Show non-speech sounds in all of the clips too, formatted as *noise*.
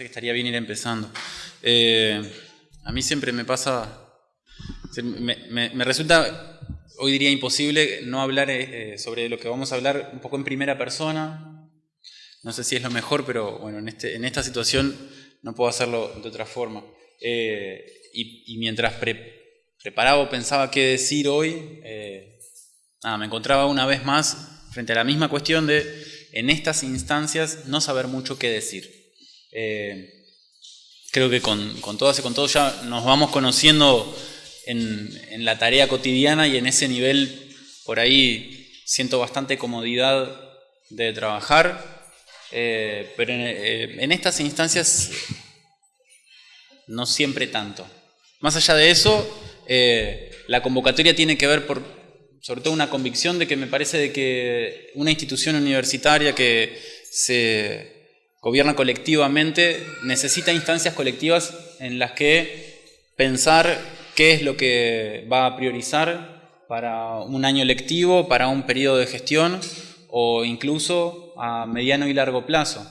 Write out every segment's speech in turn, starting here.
que estaría bien ir empezando. Eh, a mí siempre me pasa, me, resulta, hoy diría imposible no hablar eh, sobre lo que vamos a hablar un poco en primera persona. No sé si es lo mejor, pero bueno, en, este, en esta situación no puedo hacerlo de otra forma. Eh, y, mientras preparaba o pensaba qué decir hoy, me encontraba una vez más frente a la misma cuestión de, en estas instancias, no saber mucho qué decir. Eh, creo que con, todas y con todos ya nos vamos conociendo en, la tarea cotidiana y en ese nivel por ahí siento bastante comodidad de trabajar, eh, pero eh, en, estas instancias no siempre tanto. Más allá de eso, la convocatoria tiene que ver por, sobre todo una convicción de que me parece de que una institución universitaria que se gobierna colectivamente, necesita instancias colectivas en las que pensar qué es lo que va a priorizar para un año lectivo, para un periodo de gestión o incluso a mediano y largo plazo.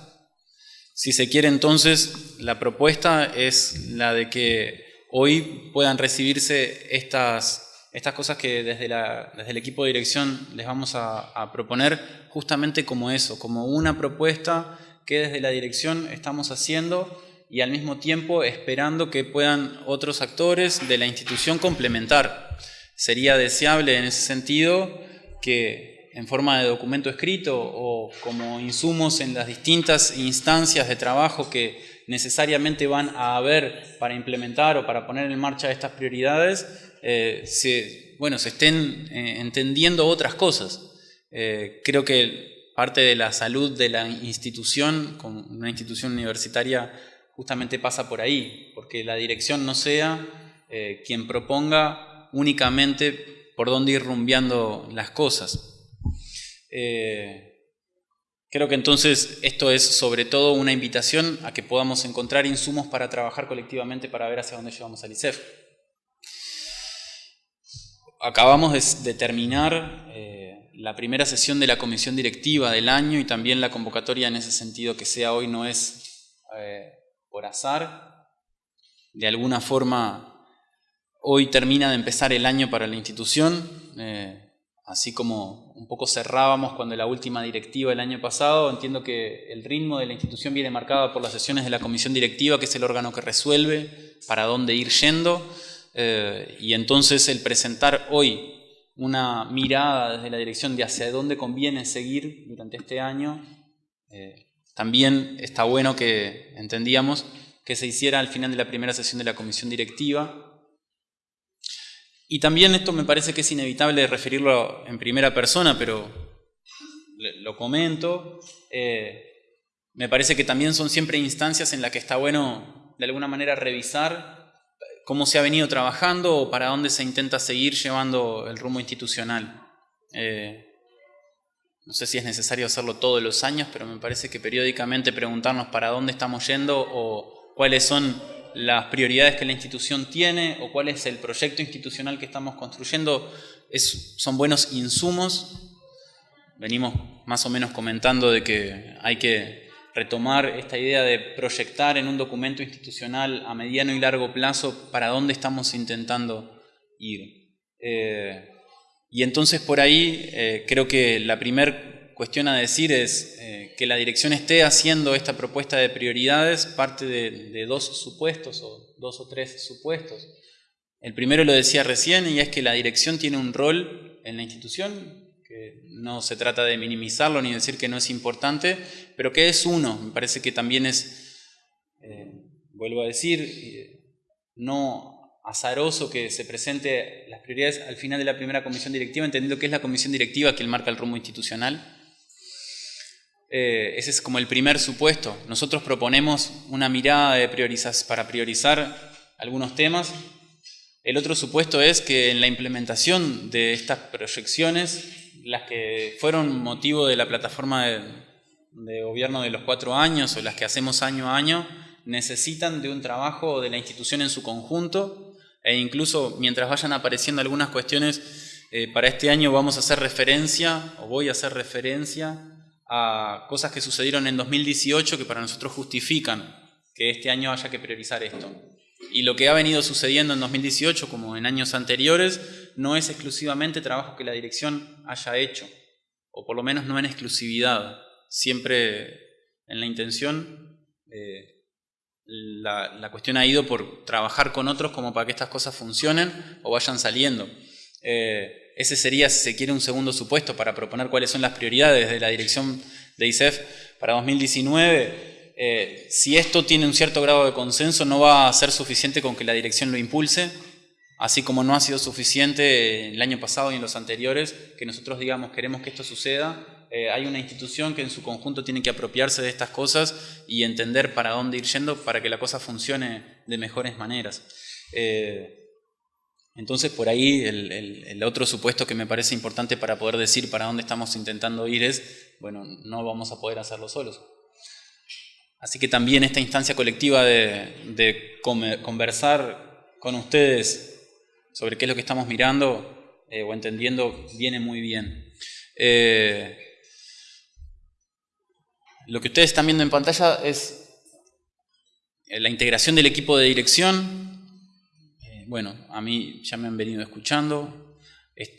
Si se quiere entonces, la propuesta es la de que hoy puedan recibirse estas, estas cosas que desde, la, desde el equipo de dirección les vamos a, a proponer justamente como eso, como una propuesta que desde la dirección estamos haciendo y al mismo tiempo esperando que puedan otros actores de la institución complementar. Sería deseable en ese sentido que en forma de documento escrito o como insumos en las distintas instancias de trabajo que necesariamente van a haber para implementar o para poner en marcha estas prioridades, eh, se, bueno, se estén eh, entendiendo otras cosas. Eh, creo que parte de la salud de la institución, con una institución universitaria, justamente pasa por ahí, porque la dirección no sea eh, quien proponga únicamente por dónde ir rumbeando las cosas. Eh, creo que entonces esto es sobre todo una invitación a que podamos encontrar insumos para trabajar colectivamente para ver hacia dónde llevamos al ICEF. Acabamos de, terminar eh, la primera sesión de la comisión directiva del año y también la convocatoria en ese sentido que sea hoy no es eh, por azar. De alguna forma, hoy termina de empezar el año para la institución, eh, así como un poco cerrábamos cuando la última directiva el año pasado, entiendo que el ritmo de la institución viene marcado por las sesiones de la comisión directiva, que es el órgano que resuelve para dónde ir yendo, eh, y entonces el presentar hoy una mirada desde la dirección de hacia dónde conviene seguir durante este año. Eh, también está bueno que entendíamos que se hiciera al final de la primera sesión de la comisión directiva. Y también esto me parece que es inevitable referirlo en primera persona, pero lo comento. Eh, me parece que también son siempre instancias en las que está bueno de alguna manera revisar cómo se ha venido trabajando o para dónde se intenta seguir llevando el rumbo institucional. Eh, no sé si es necesario hacerlo todos los años, pero me parece que periódicamente preguntarnos para dónde estamos yendo o cuáles son las prioridades que la institución tiene o cuál es el proyecto institucional que estamos construyendo es, son buenos insumos. Venimos más o menos comentando de que hay que retomar esta idea de proyectar en un documento institucional a mediano y largo plazo para dónde estamos intentando ir. Eh, y entonces por ahí eh, creo que la primera cuestión a decir es eh, que la dirección esté haciendo esta propuesta de prioridades parte de, dos supuestos o dos o tres supuestos. El primero lo decía recién y es que la dirección tiene un rol en la institución no se trata de minimizarlo ni decir que no es importante, pero que es uno. Me parece que también es, eh, vuelvo a decir, eh, no azaroso que se presente las prioridades al final de la primera comisión directiva, entendiendo que es la comisión directiva quien marca el rumbo institucional. Eh, ese es como el primer supuesto. Nosotros proponemos una mirada de priorizas, para priorizar algunos temas. El otro supuesto es que en la implementación de estas proyecciones las que fueron motivo de la plataforma de, gobierno de los cuatro años o las que hacemos año a año, necesitan de un trabajo de la institución en su conjunto e incluso mientras vayan apareciendo algunas cuestiones, eh, para este año vamos a hacer referencia o voy a hacer referencia a cosas que sucedieron en 2018 que para nosotros justifican que este año haya que priorizar esto. Y lo que ha venido sucediendo en 2018, como en años anteriores, no es exclusivamente trabajo que la dirección haya hecho, o por lo menos no en exclusividad, siempre en la intención. Eh, la, cuestión ha ido por trabajar con otros como para que estas cosas funcionen o vayan saliendo. Eh, ese sería, si se quiere, un segundo supuesto para proponer cuáles son las prioridades de la dirección de ISEF para 2019. Eh, si esto tiene un cierto grado de consenso, no va a ser suficiente con que la dirección lo impulse, así como no ha sido suficiente el año pasado y en los anteriores que nosotros digamos queremos que esto suceda eh, hay una institución que en su conjunto tiene que apropiarse de estas cosas y entender para dónde ir yendo para que la cosa funcione de mejores maneras. Eh, entonces, por ahí el, otro supuesto que me parece importante para poder decir para dónde estamos intentando ir es, bueno, no vamos a poder hacerlo solos. Así que también esta instancia colectiva de, conversar con ustedes sobre qué es lo que estamos mirando eh, o entendiendo viene muy bien. Lo que ustedes están viendo en pantalla es eh, la integración del equipo de dirección. Eh, bueno, a mí ya me han venido escuchando.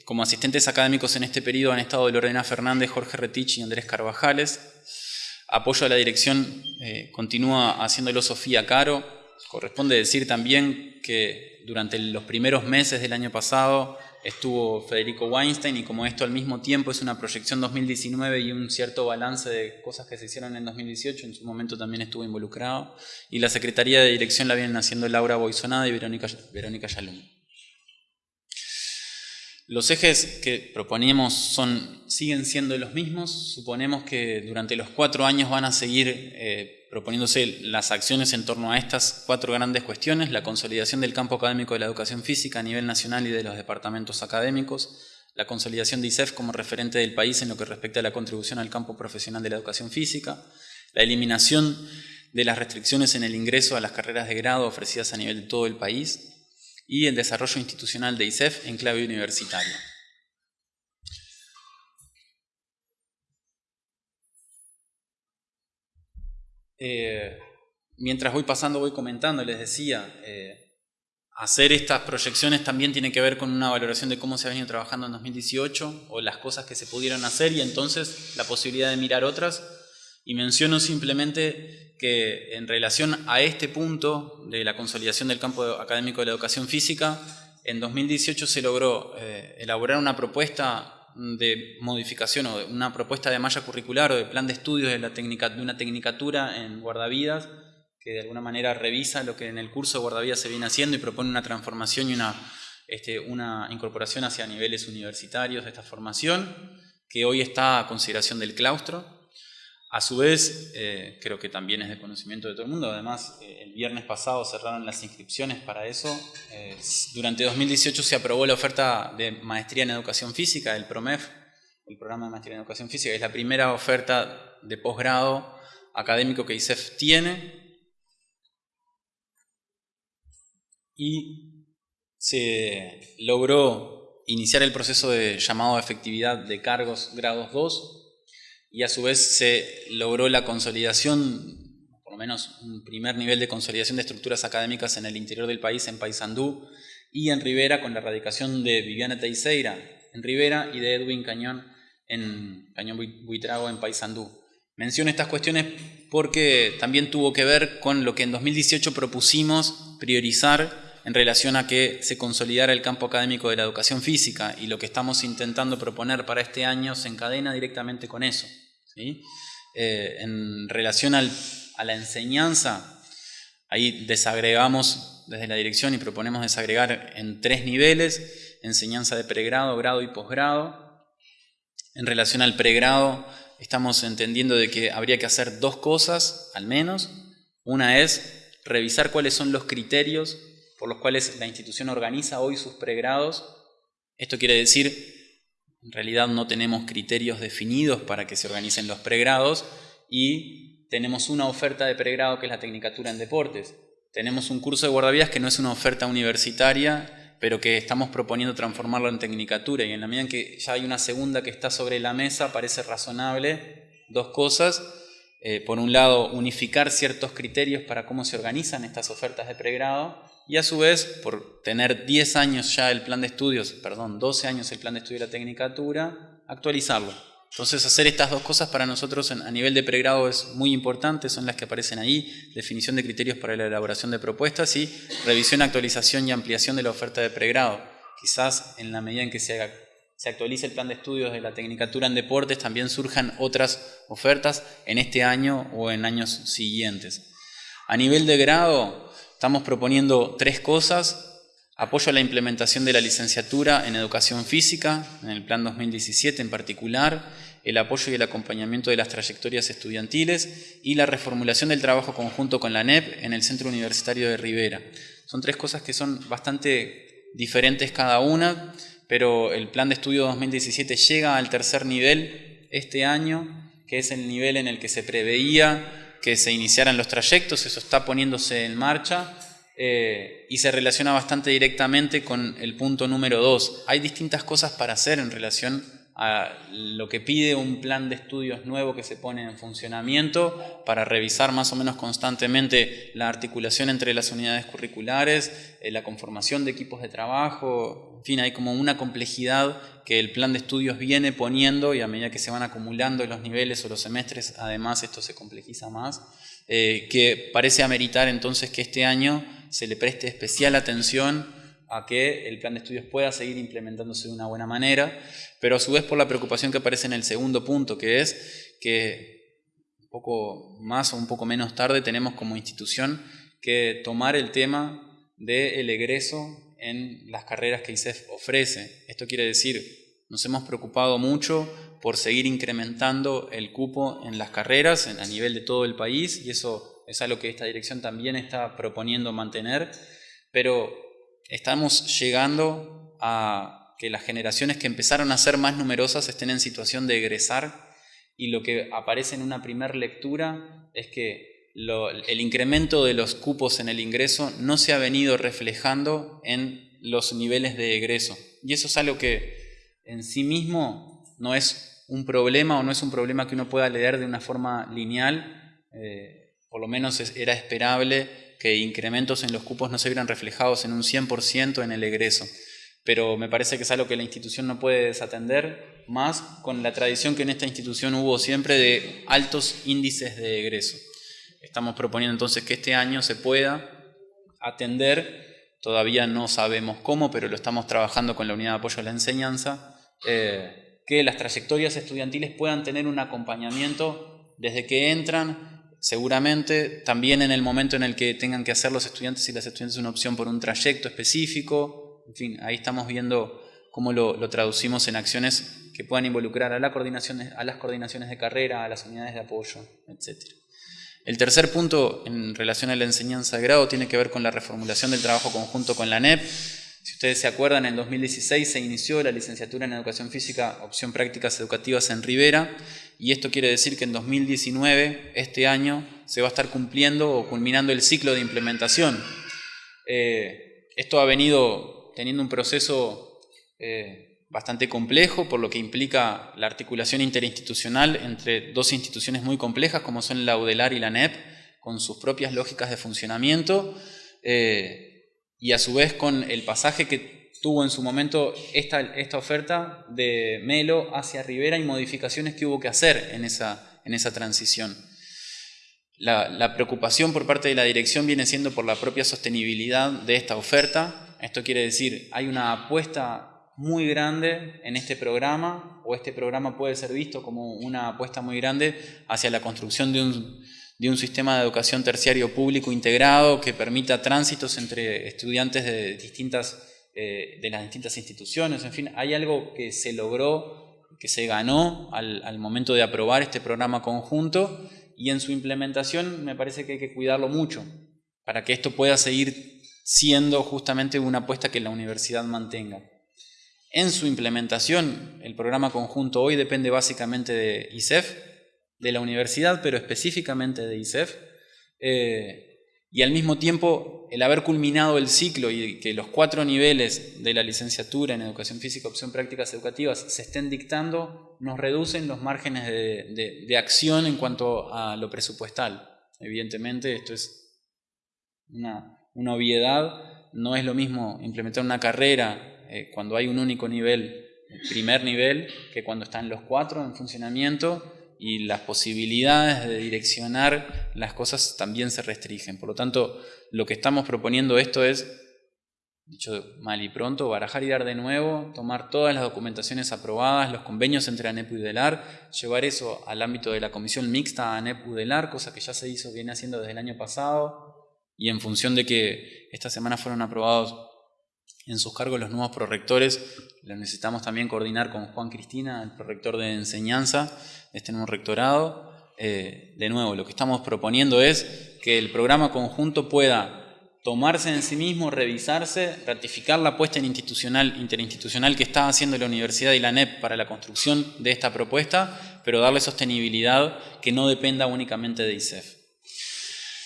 Como asistentes académicos en este periodo han estado Lorena Fernández, Jorge Retich y Andrés Carvajales. Apoyo a la dirección eh, continúa haciéndolo Sofía Caro. Corresponde decir también que durante los primeros meses del año pasado estuvo Federico Weinstein y como esto al mismo tiempo es una proyección 2019 y un cierto balance de cosas que se hicieron en 2018, en su momento también estuvo involucrado. Y la Secretaría de Dirección la vienen haciendo Laura Boisonada y Verónica, Verónica Yalum. Los ejes que proponíamos son, siguen siendo los mismos. Suponemos que durante los cuatro años van a seguir eh, proponiéndose las acciones en torno a estas cuatro grandes cuestiones, la consolidación del campo académico de la educación física a nivel nacional y de los departamentos académicos, la consolidación de ISEF como referente del país en lo que respecta a la contribución al campo profesional de la educación física, la eliminación de las restricciones en el ingreso a las carreras de grado ofrecidas a nivel de todo el país y el desarrollo institucional de ISEF en clave universitaria. Eh, mientras voy pasando, voy comentando, les decía, eh, hacer estas proyecciones también tiene que ver con una valoración de cómo se ha venido trabajando en 2018 o las cosas que se pudieron hacer y entonces la posibilidad de mirar otras. Y menciono simplemente que en relación a este punto de la consolidación del campo académico de la educación física, en 2018 se logró eh, elaborar una propuesta de modificación o una propuesta de malla curricular o de plan de estudios de, la de una tecnicatura en guardavidas que de alguna manera revisa lo que en el curso de guardavidas se viene haciendo y propone una transformación y una, este, una incorporación hacia niveles universitarios de esta formación, que hoy está a consideración del claustro. A su vez, eh, creo que también es de conocimiento de todo el mundo, además eh, el viernes pasado cerraron las inscripciones para eso. Eh, durante 2018 se aprobó la oferta de maestría en educación física, el PROMEF, el programa de maestría en educación física, es la primera oferta de posgrado académico que ISEF tiene. Y se logró iniciar el proceso de llamado a efectividad de cargos grados 2 y a su vez se logró la consolidación, por lo menos un primer nivel de consolidación de estructuras académicas en el interior del país, en Paysandú y en Rivera, con la erradicación de Viviana Teixeira en Rivera y de Edwin Cañón en Cañón Buitrago en Paysandú. Menciono estas cuestiones porque también tuvo que ver con lo que en 2018 propusimos priorizar en relación a que se consolidara el campo académico de la educación física y lo que estamos intentando proponer para este año se encadena directamente con eso. Eh, en relación a la enseñanza, ahí desagregamos desde la dirección y proponemos desagregar en tres niveles, enseñanza de pregrado, grado y posgrado. En relación al pregrado, estamos entendiendo de que habría que hacer dos cosas, al menos. Una es revisar cuáles son los criterios por los cuales la institución organiza hoy sus pregrados. Esto quiere decir en realidad no tenemos criterios definidos para que se organicen los pregrados y tenemos una oferta de pregrado que es la Tecnicatura en Deportes. Tenemos un curso de guardavidas que no es una oferta universitaria, pero que estamos proponiendo transformarlo en Tecnicatura y en la medida en que ya hay una segunda que está sobre la mesa, parece razonable dos cosas. eh, por un lado, unificar ciertos criterios para cómo se organizan estas ofertas de pregrado y a su vez, por tener 10 años ya el plan de estudios, perdón, 12 años el plan de estudio de la tecnicatura, actualizarlo. Entonces hacer estas dos cosas para nosotros a nivel de pregrado es muy importante, son las que aparecen ahí, definición de criterios para la elaboración de propuestas y revisión, actualización y ampliación de la oferta de pregrado. Quizás en la medida en que se, se actualice el plan de estudios de la Tecnicatura en Deportes también surjan otras ofertas en este año o en años siguientes. A nivel de grado estamos proponiendo tres cosas, Apoyo a la implementación de la licenciatura en Educación Física, en el Plan 2017 en particular, el apoyo y el acompañamiento de las trayectorias estudiantiles y la reformulación del trabajo conjunto con la NEP en el Centro Universitario de Rivera. Son tres cosas que son bastante diferentes cada una, pero el Plan de Estudio 2017 llega al tercer nivel este año, que es el nivel en el que se preveía que se iniciaran los trayectos, eso está poniéndose en marcha eh, y se relaciona bastante directamente con el punto número dos. Hay distintas cosas para hacer en relación a lo que pide un plan de estudios nuevo que se pone en funcionamiento para revisar más o menos constantemente la articulación entre las unidades curriculares, eh, la conformación de equipos de trabajo, en fin, hay como una complejidad que el plan de estudios viene poniendo y a medida que se van acumulando los niveles o los semestres, además esto se complejiza más, eh, que parece ameritar entonces que este año se le preste especial atención a que el plan de estudios pueda seguir implementándose de una buena manera, pero a su vez por la preocupación que aparece en el segundo punto, que es que un poco más o un poco menos tarde tenemos como institución que tomar el tema del egreso en las carreras que ISEF ofrece. Esto quiere decir, nos hemos preocupado mucho por seguir incrementando el cupo en las carreras a nivel de todo el país y eso es algo que esta dirección también está proponiendo mantener, pero estamos llegando a que las generaciones que empezaron a ser más numerosas estén en situación de egresar y lo que aparece en una primera lectura es que el incremento de los cupos en el ingreso no se ha venido reflejando en los niveles de egreso. Y eso es algo que en sí mismo no es un problema o no es un problema que uno pueda leer de una forma lineal. Eh, por lo menos era esperable que incrementos en los cupos no se vieran reflejados en un 100% en el egreso. Pero me parece que es algo que la institución no puede desatender, más con la tradición que en esta institución hubo siempre de altos índices de egreso. Estamos proponiendo entonces que este año se pueda atender, todavía no sabemos cómo, pero lo estamos trabajando con la unidad de apoyo a la enseñanza, eh, que las trayectorias estudiantiles puedan tener un acompañamiento desde que entran seguramente, también en el momento en el que tengan que hacer los estudiantes y las estudiantes una opción por un trayecto específico, en fin, ahí estamos viendo cómo lo, traducimos en acciones que puedan involucrar a, la coordinación, a las coordinaciones de carrera, a las unidades de apoyo, etc. El tercer punto en relación a la enseñanza de grado tiene que ver con la reformulación del trabajo conjunto con la NEP. Si ustedes se acuerdan, en 2016 se inició la licenciatura en Educación Física, opción prácticas educativas en Rivera, y esto quiere decir que en 2019, este año, se va a estar cumpliendo o culminando el ciclo de implementación. Eh, esto ha venido teniendo un proceso eh, bastante complejo, por lo que implica la articulación interinstitucional entre dos instituciones muy complejas, como son la UDELAR y la NEP, con sus propias lógicas de funcionamiento, eh, y a su vez con el pasaje que tuvo en su momento esta, esta oferta de Melo hacia Rivera y modificaciones que hubo que hacer en esa, en esa transición. La, preocupación por parte de la dirección viene siendo por la propia sostenibilidad de esta oferta. Esto quiere decir, hay una apuesta muy grande en este programa, o este programa puede ser visto como una apuesta muy grande hacia la construcción de un, de un sistema de educación terciario público integrado que permita tránsitos entre estudiantes de distintas eh, de las distintas instituciones, en fin, hay algo que se logró, que se ganó al, momento de aprobar este programa conjunto y en su implementación me parece que hay que cuidarlo mucho para que esto pueda seguir siendo justamente una apuesta que la universidad mantenga. En su implementación, el programa conjunto hoy depende básicamente de ISEF, de la universidad, pero específicamente de ISEF. Y al mismo tiempo el haber culminado el ciclo y que los cuatro niveles de la licenciatura en educación física, opción prácticas educativas se estén dictando, nos reducen los márgenes de, acción en cuanto a lo presupuestal. Evidentemente esto es una, obviedad, no es lo mismo implementar una carrera eh, cuando hay un único nivel, el primer nivel, que cuando están los cuatro en funcionamiento y las posibilidades de direccionar las cosas también se restringen. Por lo tanto, lo que estamos proponiendo esto es, dicho mal y pronto, barajar y dar de nuevo, tomar todas las documentaciones aprobadas, los convenios entre ANEP y UDELAR, llevar eso al ámbito de la comisión mixta ANEP-UDELAR, cosa que ya se hizo, viene haciendo desde el año pasado, y en función de que esta semana fueron aprobados en sus cargos los nuevos prorectores, lo necesitamos también coordinar con Juan Cristina, el prorector de enseñanza de este nuevo rectorado. Eh, de nuevo, lo que estamos proponiendo es que el programa conjunto pueda tomarse en sí mismo, revisarse, ratificar la apuesta institucional, interinstitucional que está haciendo la universidad y la NEP para la construcción de esta propuesta, pero darle sostenibilidad que no dependa únicamente de ISEF.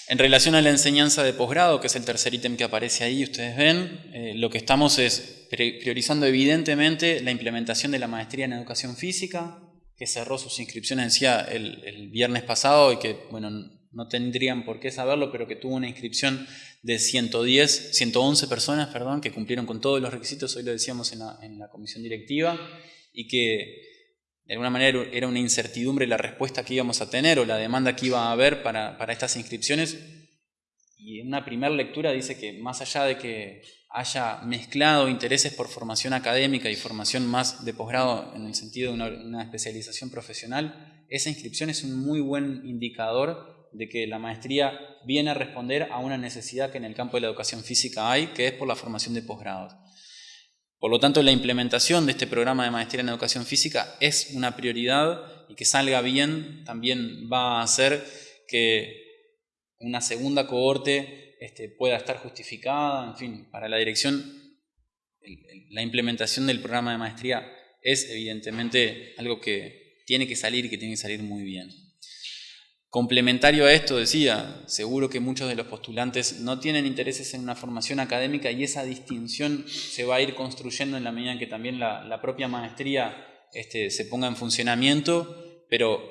En relación a la enseñanza de posgrado, que es el tercer ítem que aparece ahí, ustedes ven, eh, lo que estamos es priorizando evidentemente la implementación de la maestría en educación física, que cerró sus inscripciones decía, el, el viernes pasado y que, bueno, no tendrían por qué saberlo, pero que tuvo una inscripción de 110, 111 personas, perdón, que cumplieron con todos los requisitos, hoy lo decíamos en la, en la comisión directiva, y que de alguna manera era una incertidumbre la respuesta que íbamos a tener o la demanda que iba a haber para, estas inscripciones. Y en una primera lectura dice que más allá de que haya mezclado intereses por formación académica y formación más de posgrado en el sentido de una, especialización profesional, esa inscripción es un muy buen indicador de que la maestría viene a responder a una necesidad que en el campo de la educación física hay, que es por la formación de posgrados. Por lo tanto, la implementación de este programa de maestría en educación física es una prioridad y que salga bien también va a hacer que una segunda cohorte este, pueda estar justificada, en fin, para la dirección, la implementación del programa de maestría es evidentemente algo que tiene que salir y que tiene que salir muy bien. Complementario a esto, decía, seguro que muchos de los postulantes no tienen intereses en una formación académica y esa distinción se va a ir construyendo en la medida en que también la, propia maestría este, se ponga en funcionamiento, pero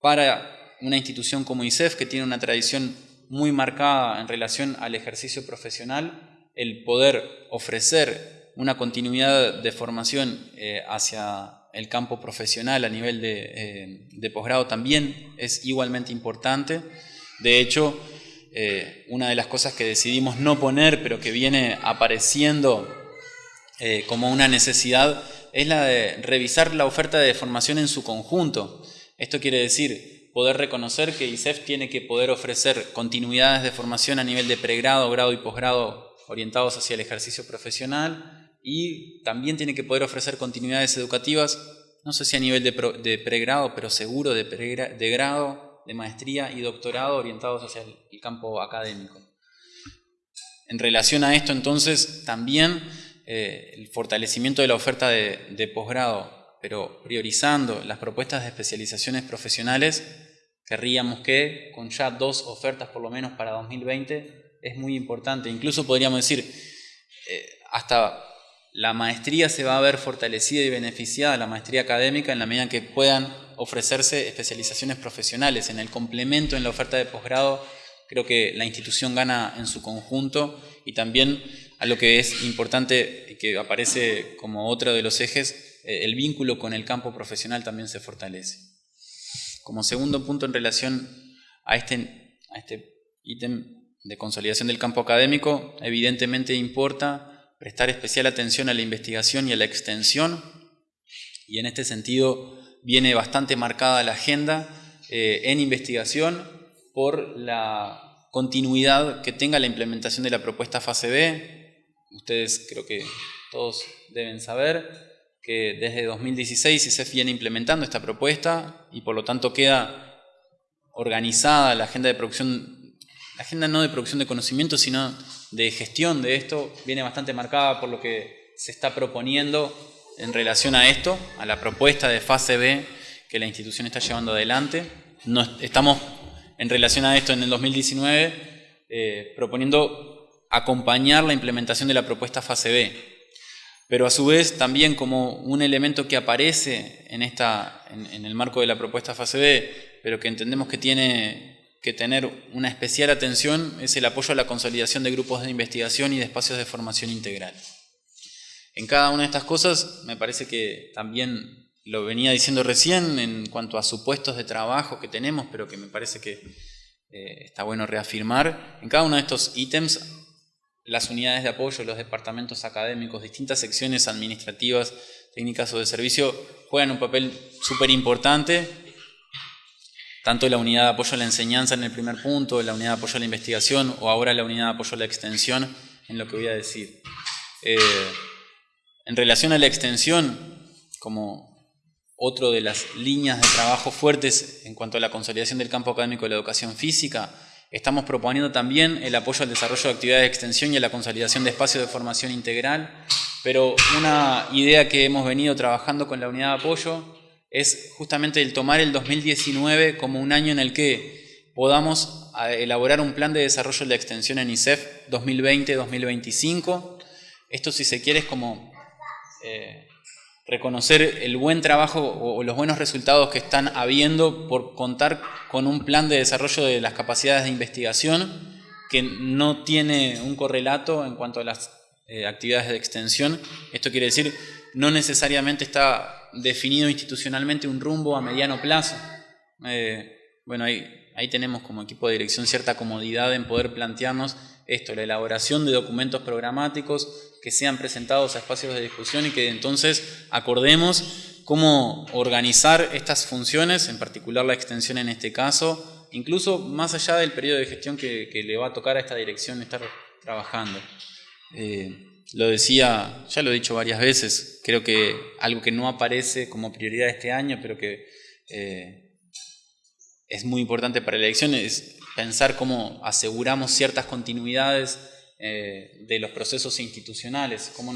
para una institución como ISEF, que tiene una tradición muy marcada en relación al ejercicio profesional, el poder ofrecer una continuidad de formación eh, hacia el campo profesional a nivel de, eh, posgrado también es igualmente importante. De hecho, eh, una de las cosas que decidimos no poner, pero que viene apareciendo como una necesidad, es la de revisar la oferta de formación en su conjunto. Esto quiere decir poder reconocer que ISEF tiene que poder ofrecer continuidades de formación a nivel de pregrado, grado y posgrado orientados hacia el ejercicio profesional, y también tiene que poder ofrecer continuidades educativas, no sé si a nivel de, pregrado, pero seguro de, de grado, de maestría y doctorado orientados hacia el, campo académico. En relación a esto, entonces, también eh, el fortalecimiento de la oferta de posgrado, pero priorizando las propuestas de especializaciones profesionales, querríamos que con ya dos ofertas por lo menos para 2020 es muy importante. Incluso podríamos decir, eh, hasta la maestría se va a ver fortalecida y beneficiada, la maestría académica, en la medida en que puedan ofrecerse especializaciones profesionales. En el complemento, en la oferta de posgrado, creo que la institución gana en su conjunto y también a lo que es importante y que aparece como otro de los ejes, eh, el vínculo con el campo profesional también se fortalece. Como segundo punto en relación a este, a este ítem de consolidación del campo académico, evidentemente importa prestar especial atención a la investigación y a la extensión, y en este sentido viene bastante marcada la agenda eh, en investigación por la continuidad que tenga la implementación de la propuesta fase B. Ustedes creo que todos deben saber que desde 2016 se viene implementando esta propuesta y por lo tanto queda organizada la agenda de producción, la agenda no de producción de conocimiento, sino de gestión de esto viene bastante marcada por lo que se está proponiendo en relación a esto, a la propuesta de fase B que la institución está llevando adelante. No, estamos en relación a esto en el 2019 eh, proponiendo acompañar la implementación de la propuesta fase B. Pero a su vez también como un elemento que aparece en, esta, en el marco de la propuesta fase B, pero que entendemos que tiene que tener una especial atención es el apoyo a la consolidación de grupos de investigación y de espacios de formación integral. En cada una de estas cosas me parece que también lo venía diciendo recién en cuanto a supuestos de trabajo que tenemos, pero que me parece que eh, está bueno reafirmar. En cada uno de estos ítems, las unidades de apoyo, los departamentos académicos, distintas secciones administrativas, técnicas o de servicio juegan un papel súper importante tanto la unidad de apoyo a la enseñanza en el primer punto, la unidad de apoyo a la investigación o ahora la unidad de apoyo a la extensión en lo que voy a decir. Eh, en relación a la extensión, como otro de las líneas de trabajo fuertes en cuanto a la consolidación del campo académico de la educación física, estamos proponiendo también el apoyo al desarrollo de actividades de extensión y a la consolidación de espacios de formación integral, pero una idea que hemos venido trabajando con la unidad de apoyo es justamente el tomar el 2019 como un año en el que podamos elaborar un plan de desarrollo de extensión en ISEF 2020-2025. Esto, si se quiere, es como eh, reconocer el buen trabajo o los buenos resultados que están habiendo por contar con un plan de desarrollo de las capacidades de investigación que no tiene un correlato en cuanto a las eh, actividades de extensión. Esto quiere decir, no necesariamente está definido institucionalmente un rumbo a mediano plazo. Eh, bueno, ahí, ahí tenemos como equipo de dirección cierta comodidad en poder plantearnos esto, la elaboración de documentos programáticos que sean presentados a espacios de discusión y que entonces acordemos cómo organizar estas funciones, en particular la extensión en este caso, incluso más allá del periodo de gestión que, le va a tocar a esta dirección estar trabajando. Eh, lo decía, ya lo he dicho varias veces, creo que algo que no aparece como prioridad este año, pero que eh, es muy importante para la elección, es pensar cómo aseguramos ciertas continuidades eh, de los procesos institucionales, cómo,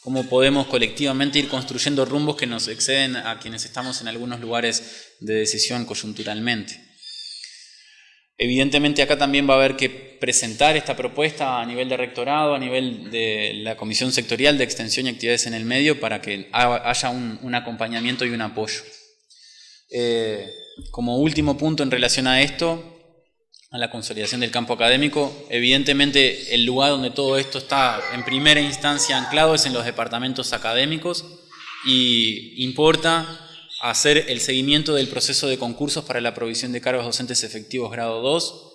cómo podemos colectivamente ir construyendo rumbos que nos exceden a quienes estamos en algunos lugares de decisión coyunturalmente. Evidentemente acá también va a haber que presentar esta propuesta a nivel de rectorado, a nivel de la Comisión Sectorial de Extensión y Actividades en el Medio para que haya un, acompañamiento y un apoyo. Eh, como último punto en relación a esto, a la consolidación del campo académico, evidentemente el lugar donde todo esto está en primera instancia anclado es en los departamentos académicos y importa hacer el seguimiento del proceso de concursos para la provisión de cargos docentes efectivos grado 2.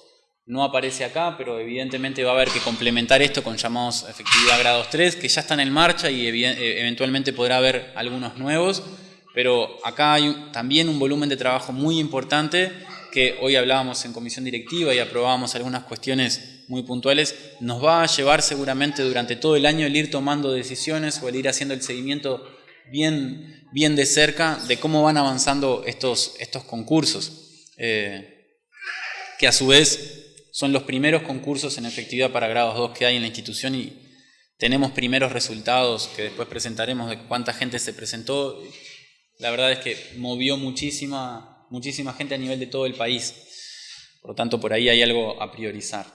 No aparece acá, pero evidentemente va a haber que complementar esto con llamados efectividad grados 3, que ya están en marcha y eh, eventualmente podrá haber algunos nuevos, pero acá hay también un volumen de trabajo muy importante que hoy hablábamos en comisión directiva y aprobábamos algunas cuestiones muy puntuales, nos va a llevar seguramente durante todo el año el ir tomando decisiones o el ir haciendo el seguimiento bien bien de cerca de cómo van avanzando estos, estos concursos, eh, que a su vez son los primeros concursos en efectividad para grados 2 que hay en la institución y tenemos primeros resultados que después presentaremos de cuánta gente se presentó. La verdad es que movió muchísima, muchísima gente a nivel de todo el país. Por lo tanto, por ahí hay algo a priorizar.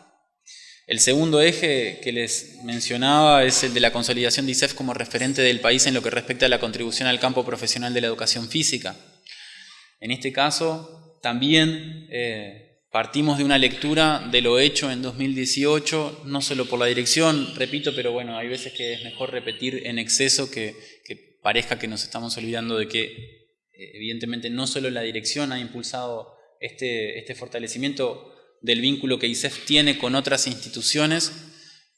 El segundo eje que les mencionaba es el de la consolidación de ISEF como referente del país en lo que respecta a la contribución al campo profesional de la educación física. En este caso, también eh, partimos de una lectura de lo hecho en 2018, no solo por la dirección, repito, pero bueno, hay veces que es mejor repetir en exceso que, parezca que nos estamos olvidando de que eh, evidentemente no solo la dirección ha impulsado este, este fortalecimiento, del vínculo que ISEF tiene con otras instituciones.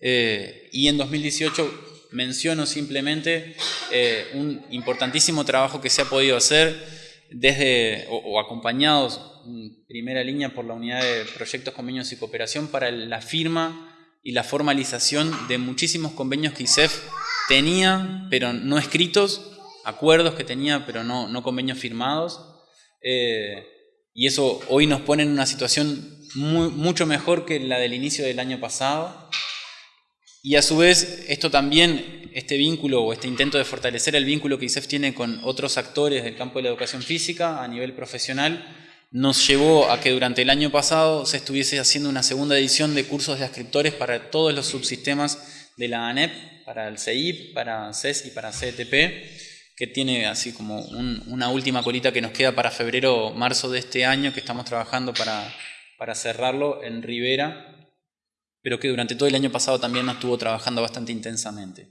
Eh, y en 2018 menciono simplemente eh, un importantísimo trabajo que se ha podido hacer desde, o, acompañados en primera línea por la unidad de proyectos, convenios y cooperación para la firma y la formalización de muchísimos convenios que ISEF tenía, pero no escritos, acuerdos que tenía, pero no, no convenios firmados. Eh, y eso hoy nos pone en una situación mucho mejor que la del inicio del año pasado. Y a su vez, esto también, este vínculo o este intento de fortalecer el vínculo que ISEF tiene con otros actores del campo de la educación física a nivel profesional, nos llevó a que durante el año pasado se estuviese haciendo una segunda edición de cursos de ascriptores para todos los subsistemas de la ANEP, para el CEIP, para CES y para CETP, que tiene así como una última colita que nos queda para febrero o marzo de este año, que estamos trabajando para, cerrarlo en Rivera, pero que durante todo el año pasado también nos estuvo trabajando bastante intensamente.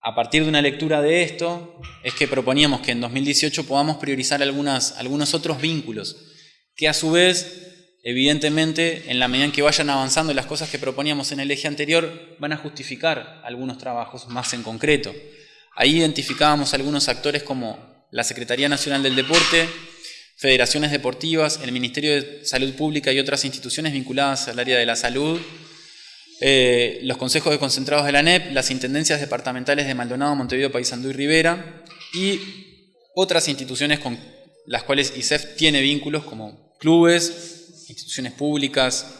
A partir de una lectura de esto, es que proponíamos que en 2018 podamos priorizar algunos otros vínculos, que a su vez, evidentemente, en la medida en que vayan avanzando las cosas que proponíamos en el eje anterior, van a justificar algunos trabajos más en concreto. Ahí identificábamos algunos actores como la Secretaría Nacional del Deporte, federaciones deportivas, el Ministerio de Salud Pública y otras instituciones vinculadas al área de la salud, eh, los consejos de concentrados de la NEP, las intendencias departamentales de Maldonado, Montevideo, Paysandú y Rivera, y otras instituciones con las cuales ISEF tiene vínculos, como clubes, instituciones públicas,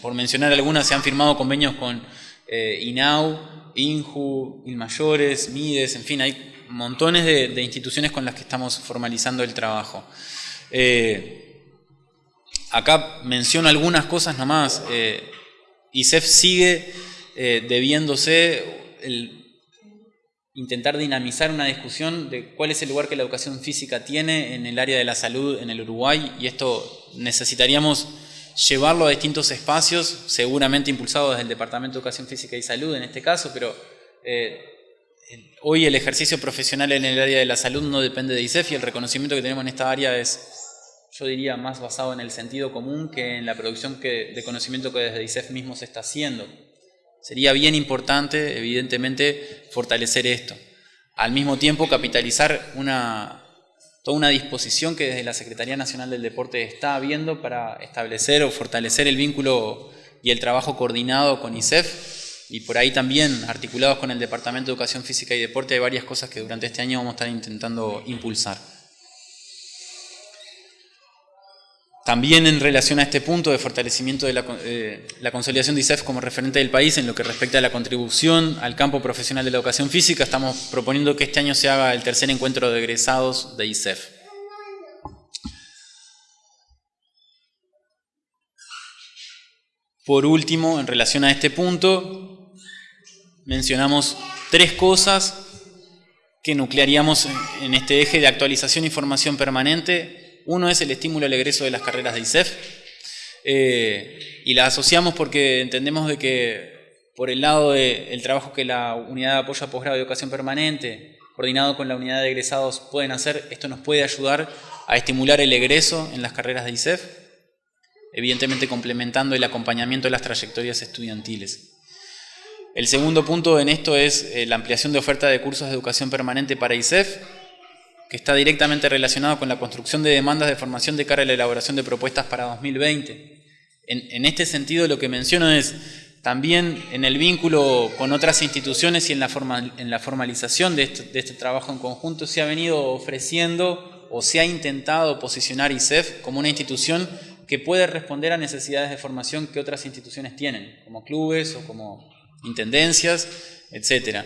por mencionar algunas, se han firmado convenios con eh, INAU, INJU, INMAYORES, MIDES, en fin, hay montones de, instituciones con las que estamos formalizando el trabajo. Eh, acá menciono algunas cosas nomás. ISEF sigue eh, debiéndose el intentar dinamizar una discusión de cuál es el lugar que la educación física tiene en el área de la salud en el Uruguay y esto necesitaríamos llevarlo a distintos espacios, seguramente impulsados desde el Departamento de Educación Física y Salud en este caso, pero eh, hoy el ejercicio profesional en el área de la salud no depende de ISEF y el reconocimiento que tenemos en esta área es yo diría, más basado en el sentido común que en la producción de conocimiento que desde ISEF mismo se está haciendo. Sería bien importante, evidentemente, fortalecer esto. Al mismo tiempo, capitalizar una, toda una disposición que desde la Secretaría Nacional del Deporte está habiendo para establecer o fortalecer el vínculo y el trabajo coordinado con ISEF y por ahí también articulados con el Departamento de Educación Física y Deporte hay varias cosas que durante este año vamos a estar intentando impulsar. También en relación a este punto de fortalecimiento de eh, la, consolidación de ISEF como referente del país en lo que respecta a la contribución al campo profesional de la educación física, estamos proponiendo que este año se haga el tercer encuentro de egresados de ISEF. Por último, en relación a este punto, mencionamos tres cosas que nuclearíamos en este eje de actualización y formación permanente uno es el estímulo al egreso de las carreras de ISEF eh, y la asociamos porque entendemos de que por el lado del trabajo que la unidad de apoyo a posgrado de educación permanente, coordinado con la unidad de egresados, pueden hacer, esto nos puede ayudar a estimular el egreso en las carreras de ISEF, evidentemente complementando el acompañamiento de las trayectorias estudiantiles. El segundo punto en esto es eh, la ampliación de oferta de cursos de educación permanente para ISEF, que está directamente relacionado con la construcción de demandas de formación de cara a la elaboración de propuestas para 2020. En, este sentido, lo que menciono es también en el vínculo con otras instituciones y en la, formalización de este, de este, trabajo en conjunto se ha venido ofreciendo o se ha intentado posicionar ISEF como una institución que puede responder a necesidades de formación que otras instituciones tienen, como clubes o como intendencias, etcétera.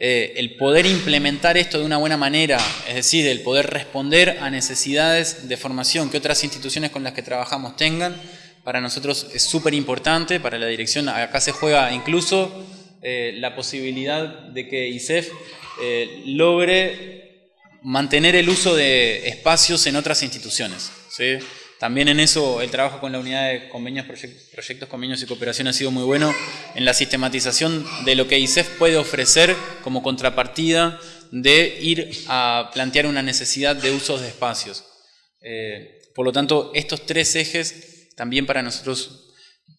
Eh, el poder implementar esto de una buena manera, es decir, el poder responder a necesidades de formación que otras instituciones con las que trabajamos tengan, para nosotros es súper importante, para la dirección acá se juega incluso eh, la posibilidad de que ISEF eh, logre mantener el uso de espacios en otras instituciones. ¿sí? También en eso el trabajo con la unidad de convenios, proyectos, convenios y cooperación ha sido muy bueno en la sistematización de lo que ISEF puede ofrecer como contrapartida de ir a plantear una necesidad de usos de espacios. Eh, por lo tanto, estos tres ejes también para nosotros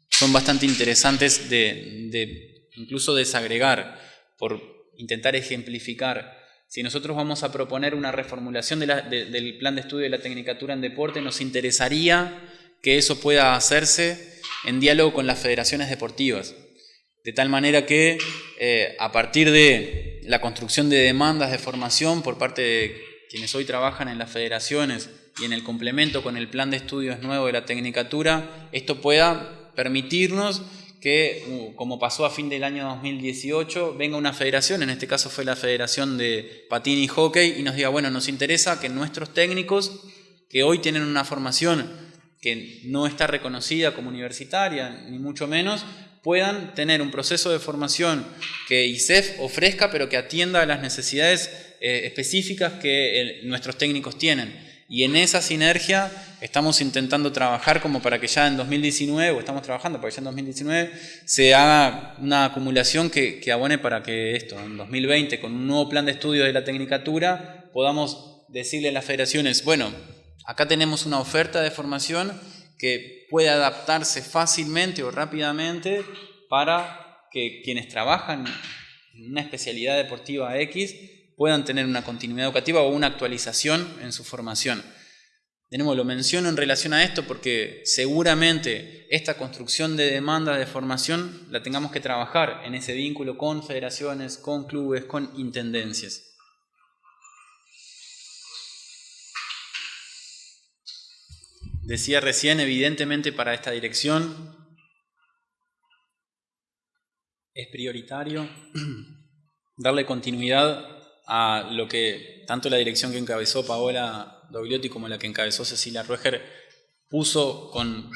son bastante interesantes de incluso desagregar por intentar ejemplificar si nosotros vamos a proponer una reformulación del plan de estudio de la Tecnicatura en Deporte, nos interesaría que eso pueda hacerse en diálogo con las federaciones deportivas, de tal manera que eh, a partir de la construcción de demandas de formación por parte de quienes hoy trabajan en las federaciones y en el complemento con el plan de estudios nuevo de la Tecnicatura, esto pueda permitirnos que, uh, como pasó a fin del año 2018, venga una federación, en este caso fue la Federación de Patín y Hockey, y nos diga, bueno, nos interesa que nuestros técnicos que hoy tienen una formación que no está reconocida como universitaria, ni mucho menos, puedan tener un proceso de formación que ISEF ofrezca, pero que atienda a las necesidades eh, específicas que nuestros técnicos tienen. Y en esa sinergia estamos intentando trabajar como para que ya en 2019, o estamos trabajando para que ya en 2019 se haga una acumulación que, que abone para que esto, en 2020, con un nuevo plan de estudio de la tecnicatura, podamos decirle a las federaciones, bueno, acá tenemos una oferta de formación que puede adaptarse fácilmente o rápidamente para que quienes trabajan en una especialidad deportiva X puedan tener una continuidad educativa o una actualización en su formación. De nuevo, lo menciono en relación a esto porque seguramente esta construcción de demanda de formación la tengamos que trabajar en ese vínculo con federaciones, con clubes, con intendencias. Decía recién, evidentemente para esta dirección es prioritario *clears throat* darle continuidad a lo que tanto la dirección que encabezó Paola Dogliotti como la que encabezó Cecilia Rueger puso con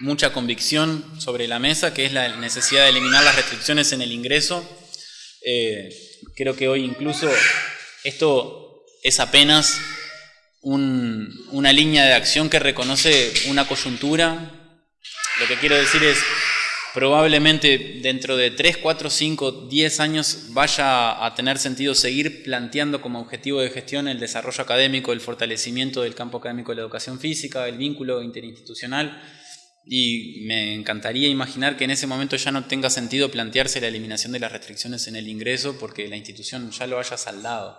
mucha convicción sobre la mesa, que es la necesidad de eliminar las restricciones en el ingreso. Eh, creo que hoy incluso esto es apenas una línea de acción que reconoce una coyuntura. Lo que quiero decir es, probablemente dentro de 3, 4, 5, 10 años vaya a tener sentido seguir planteando como objetivo de gestión el desarrollo académico, el fortalecimiento del campo académico de la educación física, el vínculo interinstitucional. Y me encantaría imaginar que en ese momento ya no tenga sentido plantearse la eliminación de las restricciones en el ingreso porque la institución ya lo haya saldado.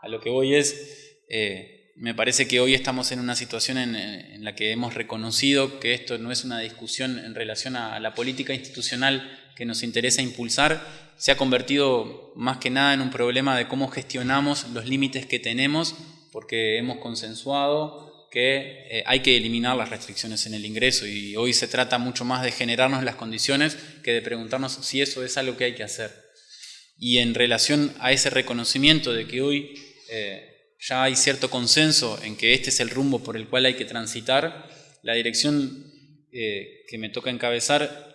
A lo que voy es, eh, me parece que hoy estamos en una situación en, la que hemos reconocido que esto no es una discusión en relación a la política institucional que nos interesa impulsar, se ha convertido más que nada en un problema de cómo gestionamos los límites que tenemos, porque hemos consensuado que eh, hay que eliminar las restricciones en el ingreso y hoy se trata mucho más de generarnos las condiciones que de preguntarnos si eso es algo que hay que hacer. Y en relación a ese reconocimiento de que hoy... Eh, ya hay cierto consenso en que este es el rumbo por el cual hay que transitar. La dirección eh, que me toca encabezar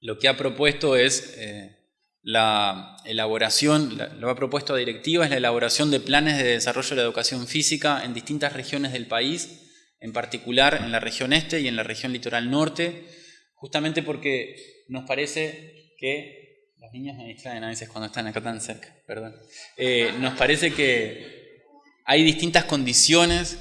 lo que ha propuesto es eh, la elaboración, lo ha propuesto a directiva, es la elaboración de planes de desarrollo de la educación física en distintas regiones del país, en particular en la región este y en la región litoral norte, justamente porque nos parece que los niños me distraen a veces cuando están acá tan cerca, perdón. Eh, nos parece que hay distintas condiciones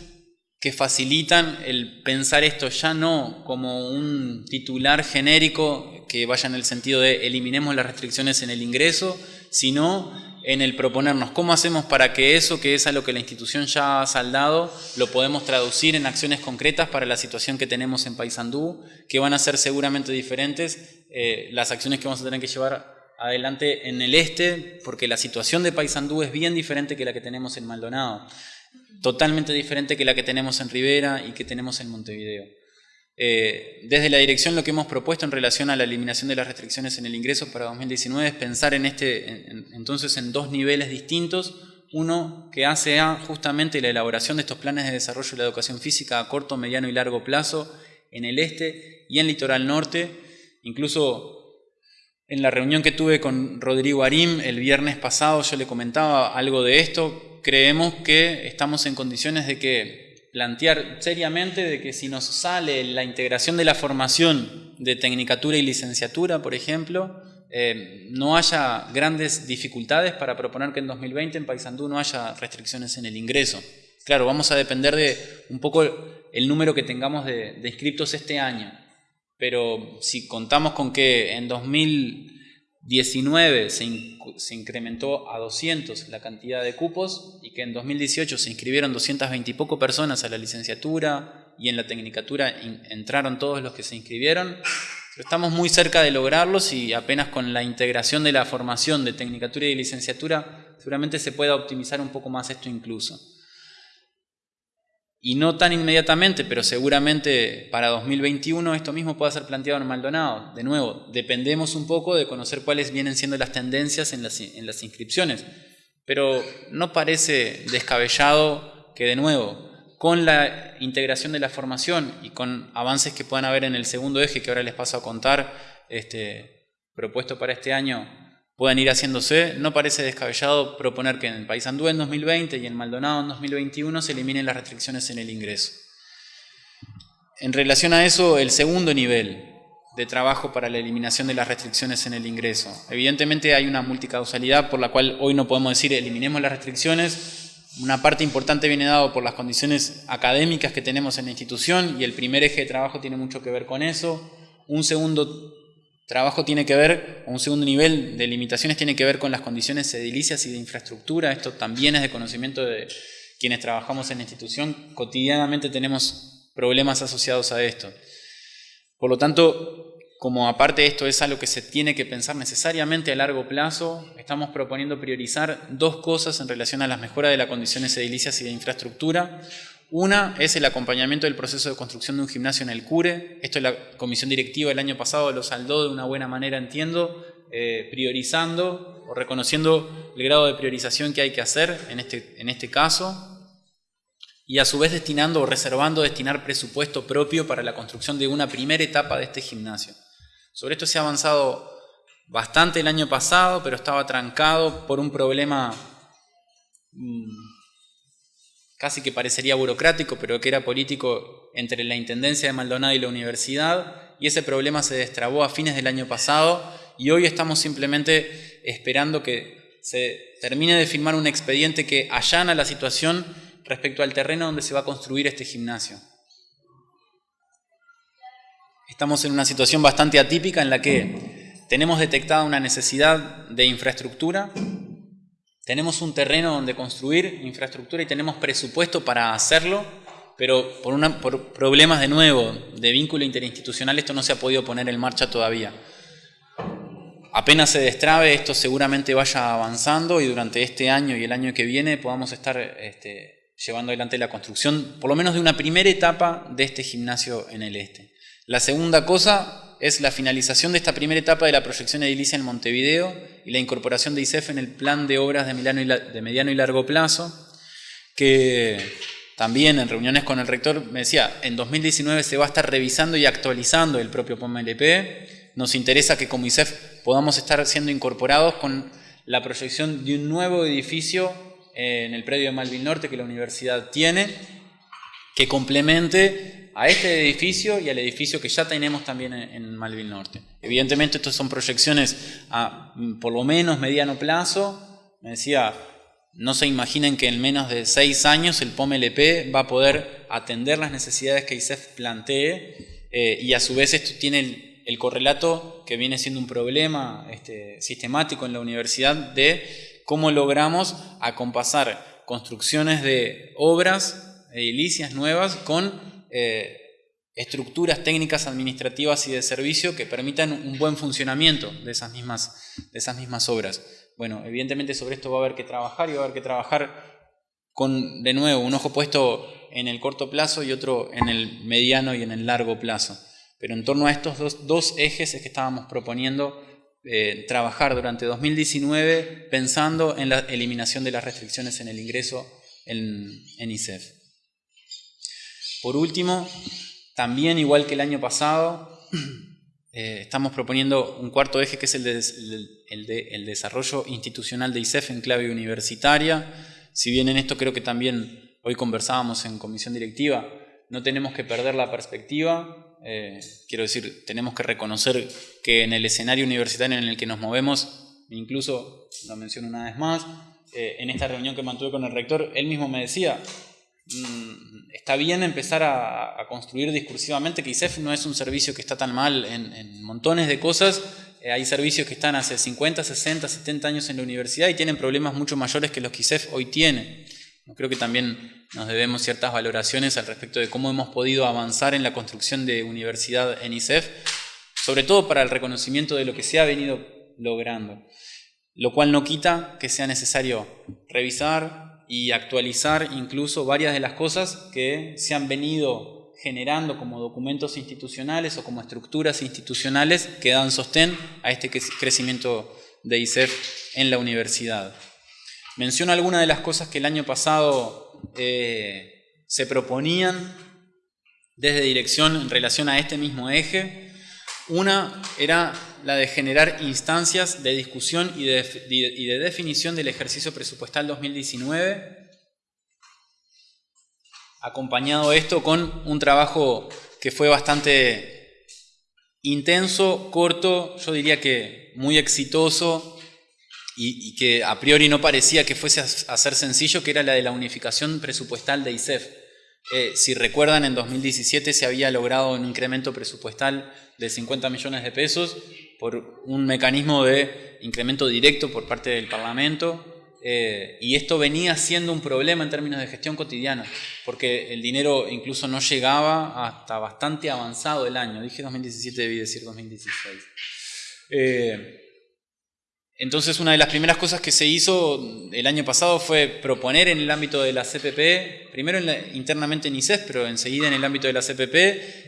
que facilitan el pensar esto ya no como un titular genérico que vaya en el sentido de eliminemos las restricciones en el ingreso, sino en el proponernos cómo hacemos para que eso que es a lo que la institución ya ha saldado lo podemos traducir en acciones concretas para la situación que tenemos en Paysandú, que van a ser seguramente diferentes eh, las acciones que vamos a tener que llevar adelante en el este, porque la situación de Paysandú es bien diferente que la que tenemos en Maldonado, totalmente diferente que la que tenemos en Rivera y que tenemos en Montevideo. Eh, desde la dirección lo que hemos propuesto en relación a la eliminación de las restricciones en el ingreso para 2019 es pensar en este, entonces en dos niveles distintos. Uno que hace justamente la elaboración de estos planes de desarrollo de la educación física a corto, mediano y largo plazo en el este y en litoral norte. Incluso en la reunión que tuve con Rodrigo Arim el viernes pasado yo le comentaba algo de esto. Creemos que estamos en condiciones de que plantear seriamente de que si nos sale la integración de la formación de tecnicatura y licenciatura, por ejemplo, eh, no haya grandes dificultades para proponer que en 2020 en Paysandú no haya restricciones en el ingreso. Claro, vamos a depender de un poco el número que tengamos de, de inscriptos este año. Pero si contamos con que en 2019 se, incrementó a 200 la cantidad de cupos y que en 2018 se inscribieron 220 y poco personas a la licenciatura y en la tecnicatura entraron todos los que se inscribieron, estamos muy cerca de lograrlos y apenas con la integración de la formación de tecnicatura y licenciatura seguramente se pueda optimizar un poco más esto incluso y no tan inmediatamente, pero seguramente para 2021 esto mismo pueda ser planteado en Maldonado. De nuevo, dependemos un poco de conocer cuáles vienen siendo las tendencias en las, en las inscripciones, pero no parece descabellado que de nuevo, con la integración de la formación y con avances que puedan haber en el segundo eje que ahora les paso a contar, este, propuesto para este año, puedan ir haciéndose, no parece descabellado proponer que en el País Andú en 2020 y en Maldonado en 2021 se eliminen las restricciones en el ingreso. En relación a eso, el segundo nivel de trabajo para la eliminación de las restricciones en el ingreso. Evidentemente hay una multicausalidad por la cual hoy no podemos decir eliminemos las restricciones, una parte importante viene dado por las condiciones académicas que tenemos en la institución y el primer eje de trabajo tiene mucho que ver con eso. Un segundo trabajo tiene que ver, un segundo nivel de limitaciones tiene que ver con las condiciones edilicias y de infraestructura. Esto también es de conocimiento de quienes trabajamos en la institución. Cotidianamente tenemos problemas asociados a esto. Por lo tanto, como aparte esto es algo que se tiene que pensar necesariamente a largo plazo, estamos proponiendo priorizar dos cosas en relación a las mejoras de las condiciones edilicias y de infraestructura. Una es el acompañamiento del proceso de construcción de un gimnasio en el CURE. Esto la comisión directiva el año pasado lo saldó de una buena manera, entiendo, eh, priorizando o reconociendo el grado de priorización que hay que hacer en este, en este caso y a su vez destinando o reservando destinar presupuesto propio para la construcción de una primera etapa de este gimnasio. Sobre esto se ha avanzado bastante el año pasado, pero estaba trancado por un problema mm, casi que parecería burocrático, pero que era político entre la Intendencia de Maldonado y la universidad, y ese problema se destrabó a fines del año pasado, y hoy estamos simplemente esperando que se termine de firmar un expediente que allana la situación respecto al terreno donde se va a construir este gimnasio. Estamos en una situación bastante atípica en la que tenemos detectada una necesidad de infraestructura, tenemos un terreno donde construir infraestructura y tenemos presupuesto para hacerlo, pero por, problemas de nuevo de vínculo interinstitucional esto no se ha podido poner en marcha todavía. Apenas se destrabe, esto seguramente vaya avanzando y durante este año y el año que viene podamos estar este, llevando adelante la construcción, por lo menos de una primera etapa de este gimnasio en el este. La segunda cosa es la finalización de esta primera etapa de la proyección edilicia en Montevideo y la incorporación de ICEF en el plan de obras de, de mediano y largo plazo, que también en reuniones con el rector me decía, en 2019 se va a estar revisando y actualizando el propio POMLP. Nos interesa que como ICEF podamos estar siendo incorporados con la proyección de un nuevo edificio en el predio de Malvin Norte que la universidad tiene, que complemente a este edificio y al edificio que ya tenemos también en, Malvin Norte. Evidentemente, estas son proyecciones a mm, por lo menos mediano plazo. Me decía, no se imaginen que en menos de seis años el POMLP va a poder atender las necesidades que ISEF plantee eh, y a su vez esto tiene el, correlato que viene siendo un problema este, sistemático en la universidad de cómo logramos acompasar construcciones de obras edilicias nuevas con eh, estructuras técnicas administrativas y de servicio que permitan un buen funcionamiento de esas, mismas, de esas mismas obras. Bueno, evidentemente sobre esto va a haber que trabajar y va a haber que trabajar con, de nuevo, un ojo puesto en el corto plazo y otro en el mediano y en el largo plazo. Pero en torno a estos dos, ejes es que estábamos proponiendo eh, trabajar durante 2019 pensando en la eliminación de las restricciones en el ingreso en, en ICEF. Por último, también igual que el año pasado, *clears throat* eh, estamos proponiendo un cuarto eje que es el, de, desarrollo institucional de ICEF en clave universitaria. Si bien en esto creo que también hoy conversábamos en comisión directiva, no tenemos que perder la perspectiva. Eh, quiero decir, tenemos que reconocer que en el escenario universitario en el que nos movemos, incluso lo menciono una vez más, eh, en esta reunión que mantuve con el rector, él mismo me decía, está bien empezar a, construir discursivamente que ISEF no es un servicio que está tan mal en, montones de cosas. Eh, hay servicios que están hace 50, 60, 70 años en la universidad y tienen problemas mucho mayores que los que ISEF hoy tiene. Creo que también nos debemos ciertas valoraciones al respecto de cómo hemos podido avanzar en la construcción de universidad en ISEF, sobre todo para el reconocimiento de lo que se ha venido logrando. Lo cual no quita que sea necesario revisar, y actualizar incluso varias de las cosas que se han venido generando como documentos institucionales o como estructuras institucionales que dan sostén a este crecimiento de ISEF en la universidad. Menciono algunas de las cosas que el año pasado eh, se proponían desde dirección en relación a este mismo eje. Una era la de generar instancias de discusión y de, definición del ejercicio presupuestal 2019, acompañado esto con un trabajo que fue bastante intenso, corto, yo diría que muy exitoso y, que a priori no parecía que fuese a, ser sencillo, que era la de la unificación presupuestal de ISEF. Eh, si recuerdan, en 2017 se había logrado un incremento presupuestal de 50 millones de pesos por un mecanismo de incremento directo por parte del Parlamento. Eh, y esto venía siendo un problema en términos de gestión cotidiana, porque el dinero incluso no llegaba hasta bastante avanzado el año. Dije 2017, debí decir 2016. Eh, entonces una de las primeras cosas que se hizo el año pasado fue proponer en el ámbito de la CPP, primero internamente en ICES, pero enseguida en el ámbito de la CPP,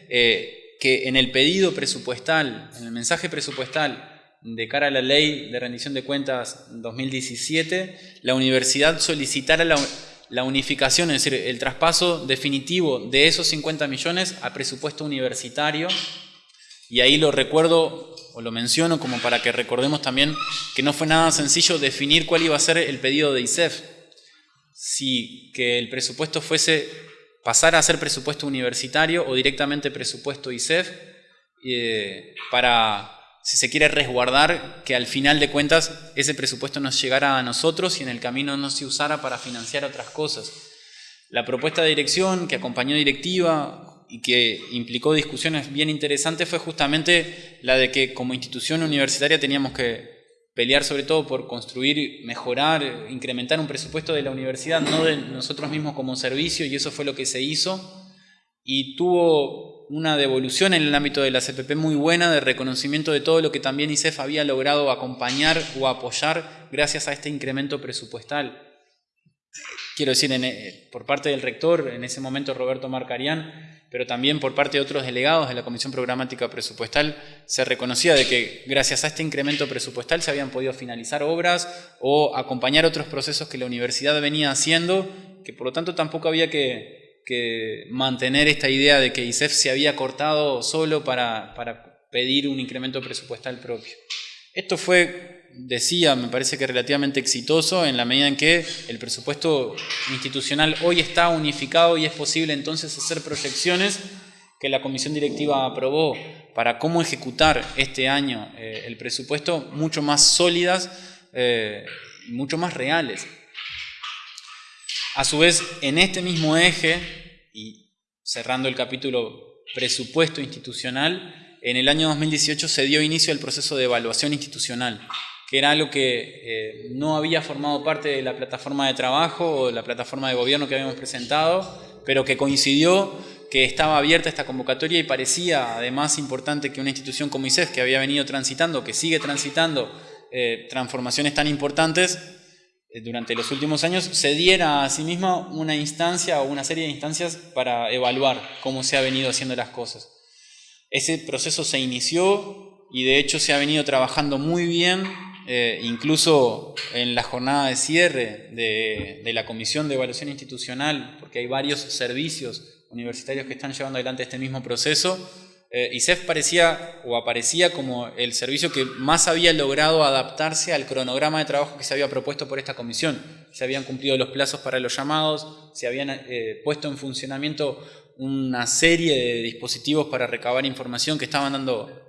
eh, que en el pedido presupuestal, en el mensaje presupuestal de cara a la ley de rendición de cuentas 2017, la universidad solicitara la, la unificación, es decir, el traspaso definitivo de esos 50 millones a presupuesto universitario. Y ahí lo recuerdo o lo menciono como para que recordemos también que no fue nada sencillo definir cuál iba a ser el pedido de ISEF. Si que el presupuesto fuese pasar a ser presupuesto universitario o directamente presupuesto ISEF, eh, para, si se quiere, resguardar que al final de cuentas ese presupuesto nos llegara a nosotros y en el camino no se usara para financiar otras cosas. La propuesta de dirección que acompañó directiva y que implicó discusiones bien interesantes fue justamente la de que como institución universitaria teníamos que pelear sobre todo por construir, mejorar, incrementar un presupuesto de la universidad, no de nosotros mismos como servicio, y eso fue lo que se hizo. Y tuvo una devolución en el ámbito de la CPP muy buena de reconocimiento de todo lo que también ICEF había logrado acompañar o apoyar gracias a este incremento presupuestal. Quiero decir, eh, por parte del rector, en ese momento Roberto Marcarián, pero también por parte de otros delegados de la Comisión Programática Presupuestal se reconocía de que gracias a este incremento presupuestal se habían podido finalizar obras o acompañar otros procesos que la universidad venía haciendo, que por lo tanto tampoco había que, mantener esta idea de que ISEF se había cortado solo para, para pedir un incremento presupuestal propio. Esto fue decía, me parece que relativamente exitoso en la medida en que el presupuesto institucional hoy está unificado y es posible entonces hacer proyecciones que la comisión directiva aprobó para cómo ejecutar este año eh, el presupuesto mucho más sólidas eh, mucho más reales. A su vez, en este mismo eje, y cerrando el capítulo presupuesto institucional, en el año 2018 se dio inicio al proceso de evaluación institucional que era algo que eh, no había formado parte de la plataforma de trabajo o de la plataforma de gobierno que habíamos presentado, pero que coincidió que estaba abierta esta convocatoria y parecía además importante que una institución como ICEF, que había venido transitando, que sigue transitando eh, transformaciones tan importantes eh, durante los últimos años, se diera a sí misma una instancia o una serie de instancias para evaluar cómo se ha venido haciendo las cosas. Ese proceso se inició y de hecho se ha venido trabajando muy bien eh, incluso en la jornada de cierre de, la Comisión de Evaluación Institucional, porque hay varios servicios universitarios que están llevando adelante este mismo proceso, eh, ISEF parecía o aparecía como el servicio que más había logrado adaptarse al cronograma de trabajo que se había propuesto por esta comisión. Se habían cumplido los plazos para los llamados, se habían eh, puesto en funcionamiento una serie de dispositivos para recabar información que estaban dando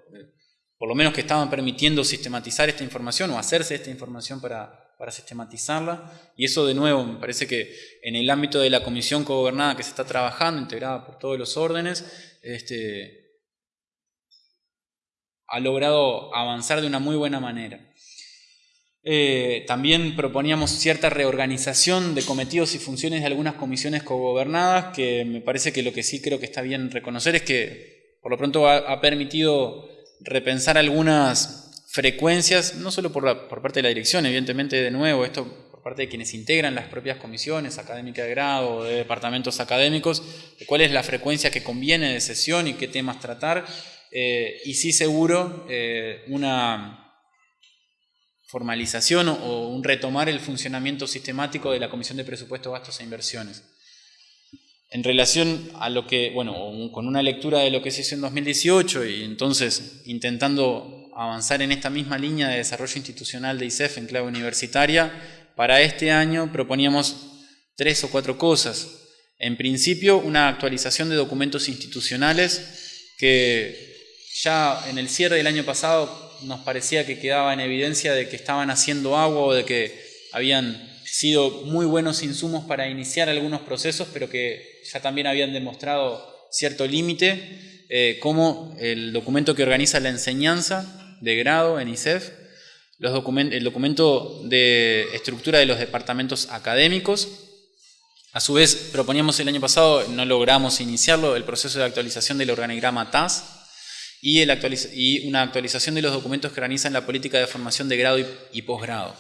por lo menos que estaban permitiendo sistematizar esta información o hacerse esta información para, para sistematizarla. Y eso de nuevo me parece que en el ámbito de la comisión cogobernada que se está trabajando, integrada por todos los órdenes, este, ha logrado avanzar de una muy buena manera. Eh, también proponíamos cierta reorganización de cometidos y funciones de algunas comisiones cogobernadas, que me parece que lo que sí creo que está bien reconocer es que por lo pronto ha permitido repensar algunas frecuencias, no solo por, parte de la dirección, evidentemente de nuevo, esto por parte de quienes integran las propias comisiones académicas de grado o de departamentos académicos, de cuál es la frecuencia que conviene de sesión y qué temas tratar, eh, y sí seguro eh, una formalización o un retomar el funcionamiento sistemático de la Comisión de Presupuestos, Gastos e Inversiones. En relación a lo que, bueno, con una lectura de lo que se hizo en 2018 y entonces intentando avanzar en esta misma línea de desarrollo institucional de ICEF en clave universitaria, para este año proponíamos tres o cuatro cosas. En principio, una actualización de documentos institucionales que ya en el cierre del año pasado nos parecía que quedaba en evidencia de que estaban haciendo agua o de que habían sido muy buenos insumos para iniciar algunos procesos, pero que ya también habían demostrado cierto límite, eh, como el documento que organiza la enseñanza de grado en ICEF, los el documento de estructura de los departamentos académicos. A su vez, proponíamos el año pasado, no logramos iniciarlo, el proceso de actualización del organigrama TAS y, el y una actualización de los documentos que organizan la política de formación de grado y, posgrado.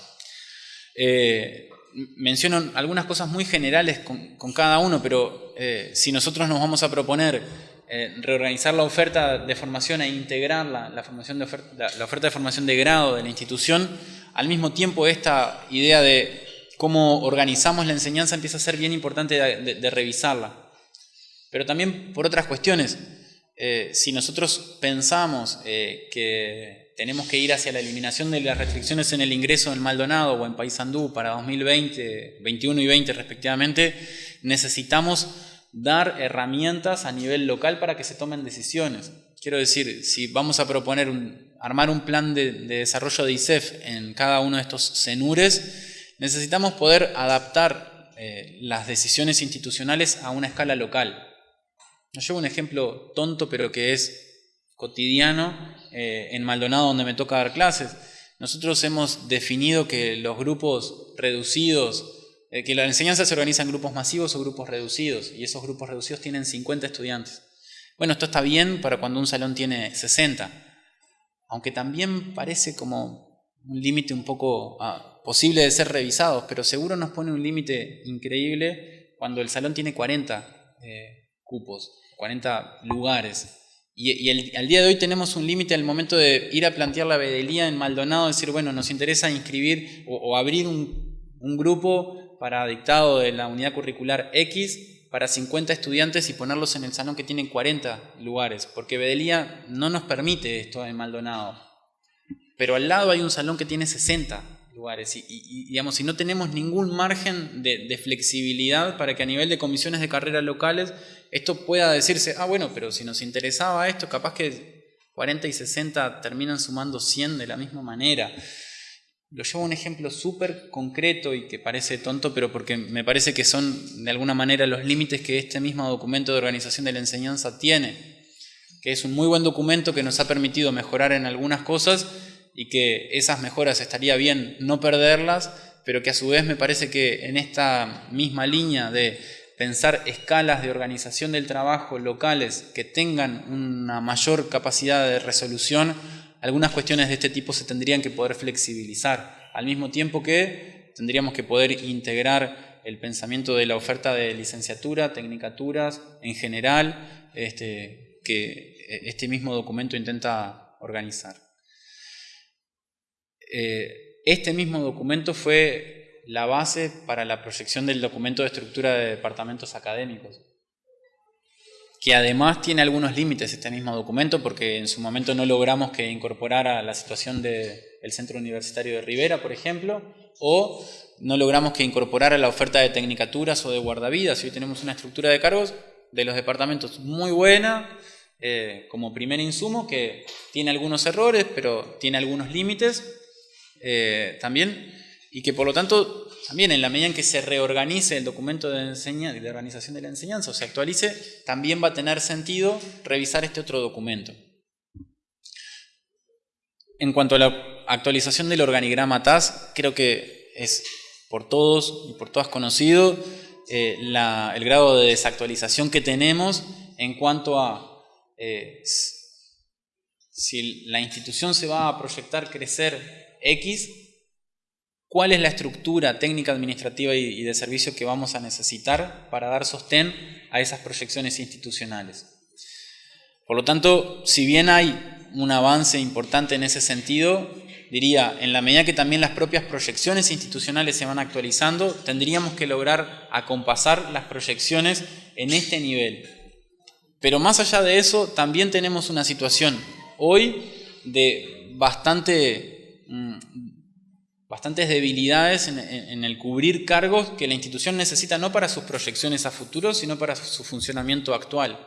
Eh, menciono algunas cosas muy generales con, cada uno, pero eh, si nosotros nos vamos a proponer eh, reorganizar la oferta de formación e integrar la, formación de oferta, la, oferta de formación de grado de la institución, al mismo tiempo esta idea de cómo organizamos la enseñanza empieza a ser bien importante de, revisarla. Pero también por otras cuestiones. Eh, si nosotros pensamos que tenemos que ir hacia la eliminación de las restricciones en el ingreso en Maldonado o en Paysandú para 2020, 21 y 20 respectivamente, necesitamos dar herramientas a nivel local para que se tomen decisiones. Quiero decir, si vamos a proponer un, armar un plan de, desarrollo de ISEF en cada uno de estos CENURES, necesitamos poder adaptar eh, las decisiones institucionales a una escala local. Yo llevo un ejemplo tonto, pero que es cotidiano eh, en Maldonado donde me toca dar clases. Nosotros hemos definido que los grupos reducidos, eh, que la enseñanza se organiza en grupos masivos o grupos reducidos, y esos grupos reducidos tienen 50 estudiantes. Bueno, esto está bien para cuando un salón tiene 60, aunque también parece como un límite un poco ah, posible de ser revisado, pero seguro nos pone un límite increíble cuando el salón tiene 40 eh, cupos, 40 lugares. Y, al día de hoy tenemos un límite al momento de ir a plantear la bedelía en Maldonado, decir, bueno, nos interesa inscribir o, abrir un, grupo para dictado de la unidad curricular X para 50 estudiantes y ponerlos en el salón que tiene 40 lugares, porque Bedelía no nos permite esto en Maldonado. Pero al lado hay un salón que tiene 60 lugares y, digamos, si no tenemos ningún margen de, de, flexibilidad para que a nivel de comisiones de carreras locales esto pueda decirse, ah, bueno, pero si nos interesaba esto, capaz que 40 y 60 terminan sumando 100 de la misma manera. Lo llevo a un ejemplo súper concreto y que parece tonto, pero porque me parece que son de alguna manera los límites que este mismo documento de organización de la enseñanza tiene, que es un muy buen documento que nos ha permitido mejorar en algunas cosas y que esas mejoras estaría bien no perderlas, pero que a su vez me parece que en esta misma línea de pensar escalas de organización del trabajo locales que tengan una mayor capacidad de resolución, algunas cuestiones de este tipo se tendrían que poder flexibilizar, al mismo tiempo que tendríamos que poder integrar el pensamiento de la oferta de licenciatura, tecnicaturas en general, este, que este mismo documento intenta organizar. Eh, este mismo documento fue la base para la proyección del documento de estructura de departamentos académicos, que además tiene algunos límites este mismo documento porque en su momento no logramos que incorporara la situación del Centro Universitario de Rivera, por ejemplo, o no logramos que incorporara la oferta de tecnicaturas o de guardavidas. Hoy tenemos una estructura de cargos de los departamentos muy buena, eh, como primer insumo, que tiene algunos errores, pero tiene algunos límites eh, también y que por lo tanto también en la medida en que se reorganice el documento de, de organización de la enseñanza o se actualice, también va a tener sentido revisar este otro documento. En cuanto a la actualización del organigrama TAS, creo que es por todos y por todas conocido eh, el grado de desactualización que tenemos en cuanto a eh, si la institución se va a proyectar crecer X, cuál es la estructura técnica, administrativa y de servicio que vamos a necesitar para dar sostén a esas proyecciones institucionales. Por lo tanto, si bien hay un avance importante en ese sentido, diría, en la medida que también las propias proyecciones institucionales se van actualizando, tendríamos que lograr acompasar las proyecciones en este nivel. Pero más allá de eso, también tenemos una situación hoy de bastante, bastantes debilidades en, el cubrir cargos que la institución necesita no para sus proyecciones a futuro, sino para su funcionamiento actual.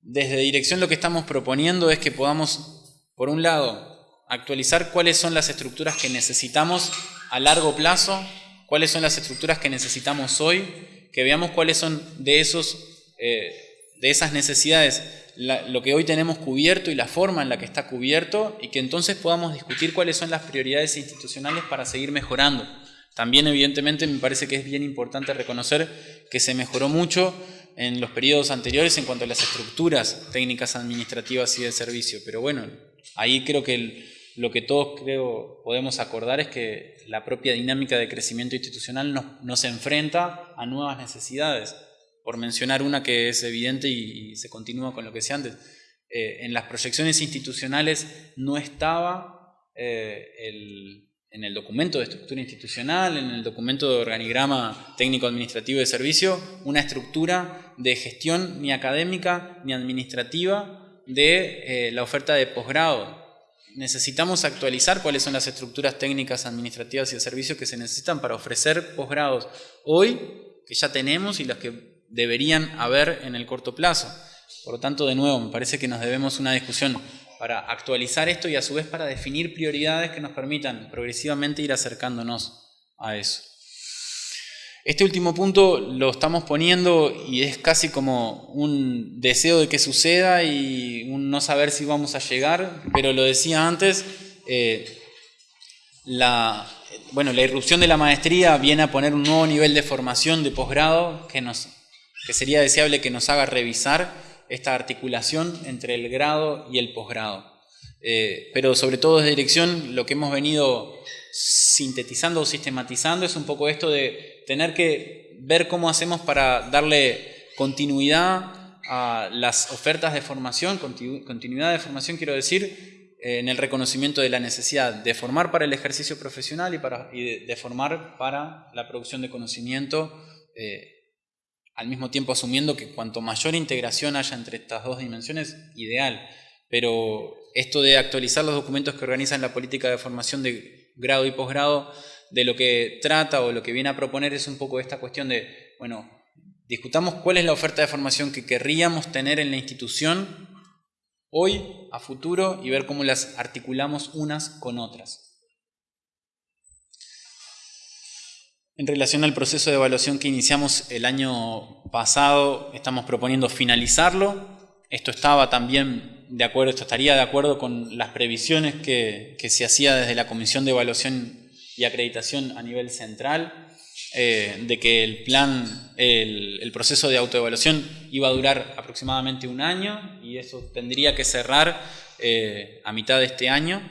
Desde dirección lo que estamos proponiendo es que podamos, por un lado, actualizar cuáles son las estructuras que necesitamos a largo plazo, cuáles son las estructuras que necesitamos hoy, que veamos cuáles son de, esos, eh, de esas necesidades lo que hoy tenemos cubierto y la forma en la que está cubierto y que entonces podamos discutir cuáles son las prioridades institucionales para seguir mejorando. También evidentemente me parece que es bien importante reconocer que se mejoró mucho en los periodos anteriores en cuanto a las estructuras técnicas administrativas y de servicio, pero bueno, ahí creo que lo que todos creo podemos acordar es que la propia dinámica de crecimiento institucional nos, nos enfrenta a nuevas necesidades por mencionar una que es evidente y, se continúa con lo que decía antes, eh, en las proyecciones institucionales no estaba eh, en el documento de estructura institucional, en el documento de organigrama técnico-administrativo de servicio, una estructura de gestión ni académica ni administrativa de eh, la oferta de posgrado. Necesitamos actualizar cuáles son las estructuras técnicas, administrativas y de servicio que se necesitan para ofrecer posgrados hoy, que ya tenemos y las que deberían haber en el corto plazo. Por lo tanto, de nuevo, me parece que nos debemos una discusión para actualizar esto y a su vez para definir prioridades que nos permitan progresivamente ir acercándonos a eso. Este último punto lo estamos poniendo y es casi como un deseo de que suceda y un no saber si vamos a llegar, pero lo decía antes, eh, la, bueno, la irrupción de la maestría viene a poner un nuevo nivel de formación de posgrado que nos que sería deseable que nos haga revisar esta articulación entre el grado y el posgrado. Eh, pero sobre todo desde dirección, lo que hemos venido sintetizando o sistematizando es un poco esto de tener que ver cómo hacemos para darle continuidad a las ofertas de formación, continuidad de formación quiero decir, en el reconocimiento de la necesidad de formar para el ejercicio profesional y, para, de, formar para la producción de conocimiento eh, al mismo tiempo asumiendo que cuanto mayor integración haya entre estas dos dimensiones, ideal. Pero esto de actualizar los documentos que organizan la política de formación de grado y posgrado, de lo que trata o lo que viene a proponer es un poco esta cuestión de, bueno, discutamos cuál es la oferta de formación que querríamos tener en la institución hoy, a futuro, y ver cómo las articulamos unas con otras. En relación al proceso de evaluación que iniciamos el año pasado, estamos proponiendo finalizarlo. Esto estaba también de acuerdo, esto estaría de acuerdo con las previsiones que, se hacía desde la Comisión de Evaluación y Acreditación a nivel central, eh, de que el plan, el, proceso de autoevaluación iba a durar aproximadamente un año y eso tendría que cerrar eh, a mitad de este año.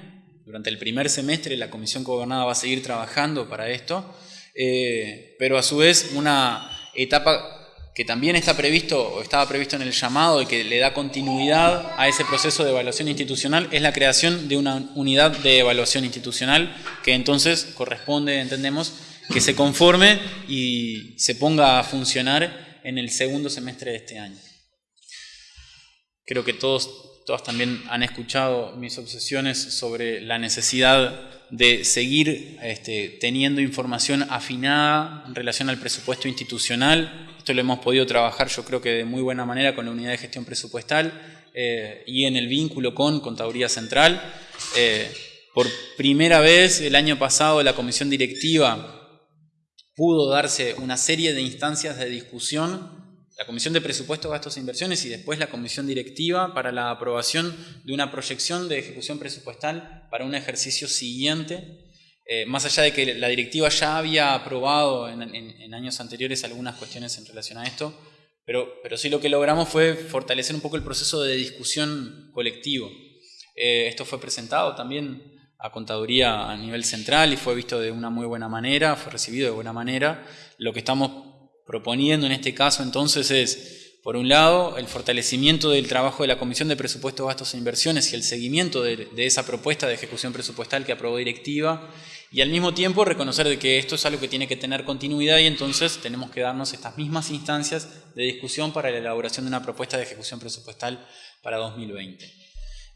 Durante el primer semestre la Comisión Gobernada va a seguir trabajando para esto. Eh, pero a su vez una etapa que también está previsto o estaba previsto en el llamado y que le da continuidad a ese proceso de evaluación institucional es la creación de una unidad de evaluación institucional que entonces corresponde, entendemos, que se conforme y se ponga a funcionar en el segundo semestre de este año. Creo que todos, todas también han escuchado mis obsesiones sobre la necesidad de seguir este, teniendo información afinada en relación al presupuesto institucional. Esto lo hemos podido trabajar yo creo que de muy buena manera con la unidad de gestión presupuestal eh, y en el vínculo con Contaduría Central. Eh, por primera vez el año pasado la comisión directiva pudo darse una serie de instancias de discusión la Comisión de Presupuestos, Gastos e Inversiones y después la Comisión Directiva para la aprobación de una proyección de ejecución presupuestal para un ejercicio siguiente. Eh, más allá de que la directiva ya había aprobado en, años anteriores algunas cuestiones en relación a esto, pero, pero, sí lo que logramos fue fortalecer un poco el proceso de discusión colectivo. Eh, esto fue presentado también a contaduría a nivel central y fue visto de una muy buena manera, fue recibido de buena manera. Lo que estamos proponiendo en este caso entonces es Por un lado, el fortalecimiento del trabajo de la Comisión de Presupuestos, Gastos e Inversiones y el seguimiento de, esa propuesta de ejecución presupuestal que aprobó directiva y al mismo tiempo reconocer de que esto es algo que tiene que tener continuidad y entonces tenemos que darnos estas mismas instancias de discusión para la elaboración de una propuesta de ejecución presupuestal para 2020.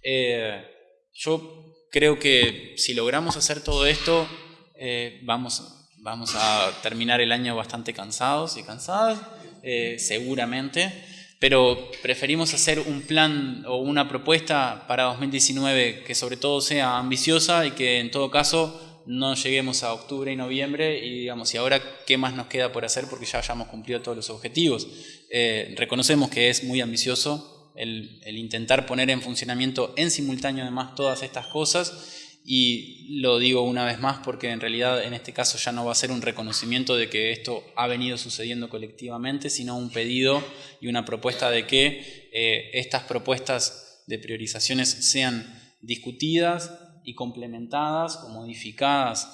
Eh, yo creo que si logramos hacer todo esto, eh, vamos, vamos a terminar el año bastante cansados y cansadas eh, seguramente, pero preferimos hacer un plan o una propuesta para 2019 que sobre todo sea ambiciosa y que en todo caso no lleguemos a octubre y noviembre y digamos, y ahora qué más nos queda por hacer porque ya hayamos cumplido todos los objetivos. Eh, reconocemos que es muy ambicioso el, el intentar poner en funcionamiento en simultáneo además todas estas cosas y lo digo una vez más porque en realidad en este caso ya no va a ser un reconocimiento de que esto ha venido sucediendo colectivamente, sino un pedido y una propuesta de que eh, estas propuestas de priorizaciones sean discutidas y complementadas o modificadas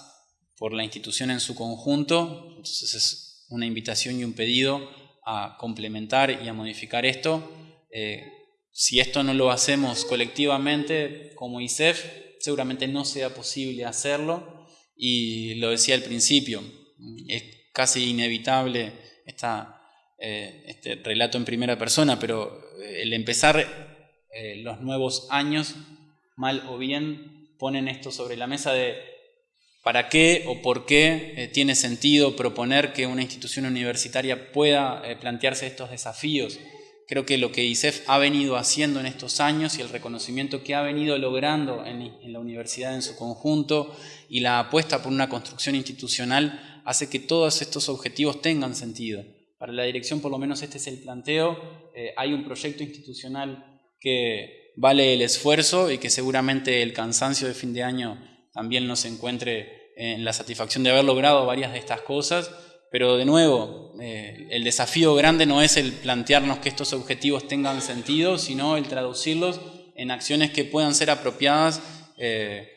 por la institución en su conjunto. Entonces es una invitación y un pedido a complementar y a modificar esto. Eh, si esto no lo hacemos colectivamente como ISEF, seguramente no sea posible hacerlo y lo decía al principio, es casi inevitable esta, eh, este relato en primera persona, pero eh, el empezar eh, los nuevos años, mal o bien, ponen esto sobre la mesa de para qué o por qué tiene sentido proponer que una institución universitaria pueda plantearse estos desafíos Creo que lo que ISEF ha venido haciendo en estos años y el reconocimiento que ha venido logrando en, la universidad en su conjunto y la apuesta por una construcción institucional hace que todos estos objetivos tengan sentido. Para la dirección, por lo menos este es el planteo. Eh, hay un proyecto institucional que vale el esfuerzo y que seguramente el cansancio de fin de año también nos encuentre en la satisfacción de haber logrado varias de estas cosas pero de nuevo, eh, el desafío grande no es el plantearnos que estos objetivos tengan sentido, sino el traducirlos en acciones que puedan ser apropiadas, eh,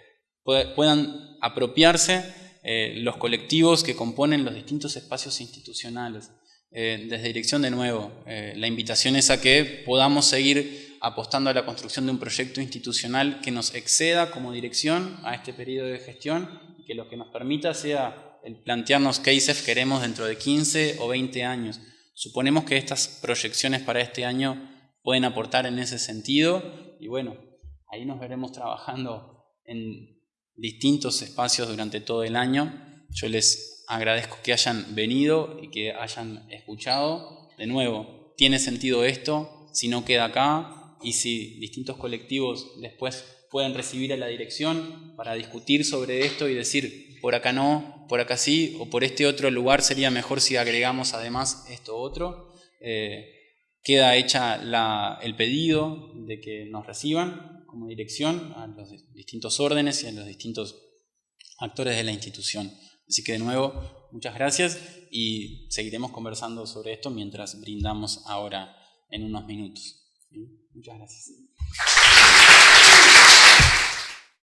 puedan apropiarse eh, los colectivos que componen los distintos espacios institucionales. desde dirección de nuevo, la invitación es a que podamos seguir apostando a la construcción de un proyecto institucional que nos exceda como dirección a este periodo de gestión y que lo que nos permita sea el plantearnos qué ISEF queremos dentro de 15 o 20 años. Suponemos que estas proyecciones para este año pueden aportar en ese sentido y bueno, ahí nos veremos trabajando en distintos espacios durante todo el año. Yo les agradezco que hayan venido y que hayan escuchado. De nuevo, tiene sentido esto si no queda acá y si distintos colectivos después pueden recibir a la dirección para discutir sobre esto y decir, por acá no, por acá sí, o por este otro lugar sería mejor si agregamos además esto otro. Eh, queda hecha el pedido de que nos reciban como dirección a los distintos órdenes y a los distintos actores de la institución. Así que de nuevo, muchas gracias y seguiremos conversando sobre esto mientras brindamos ahora en unos minutos. Muchas gracias.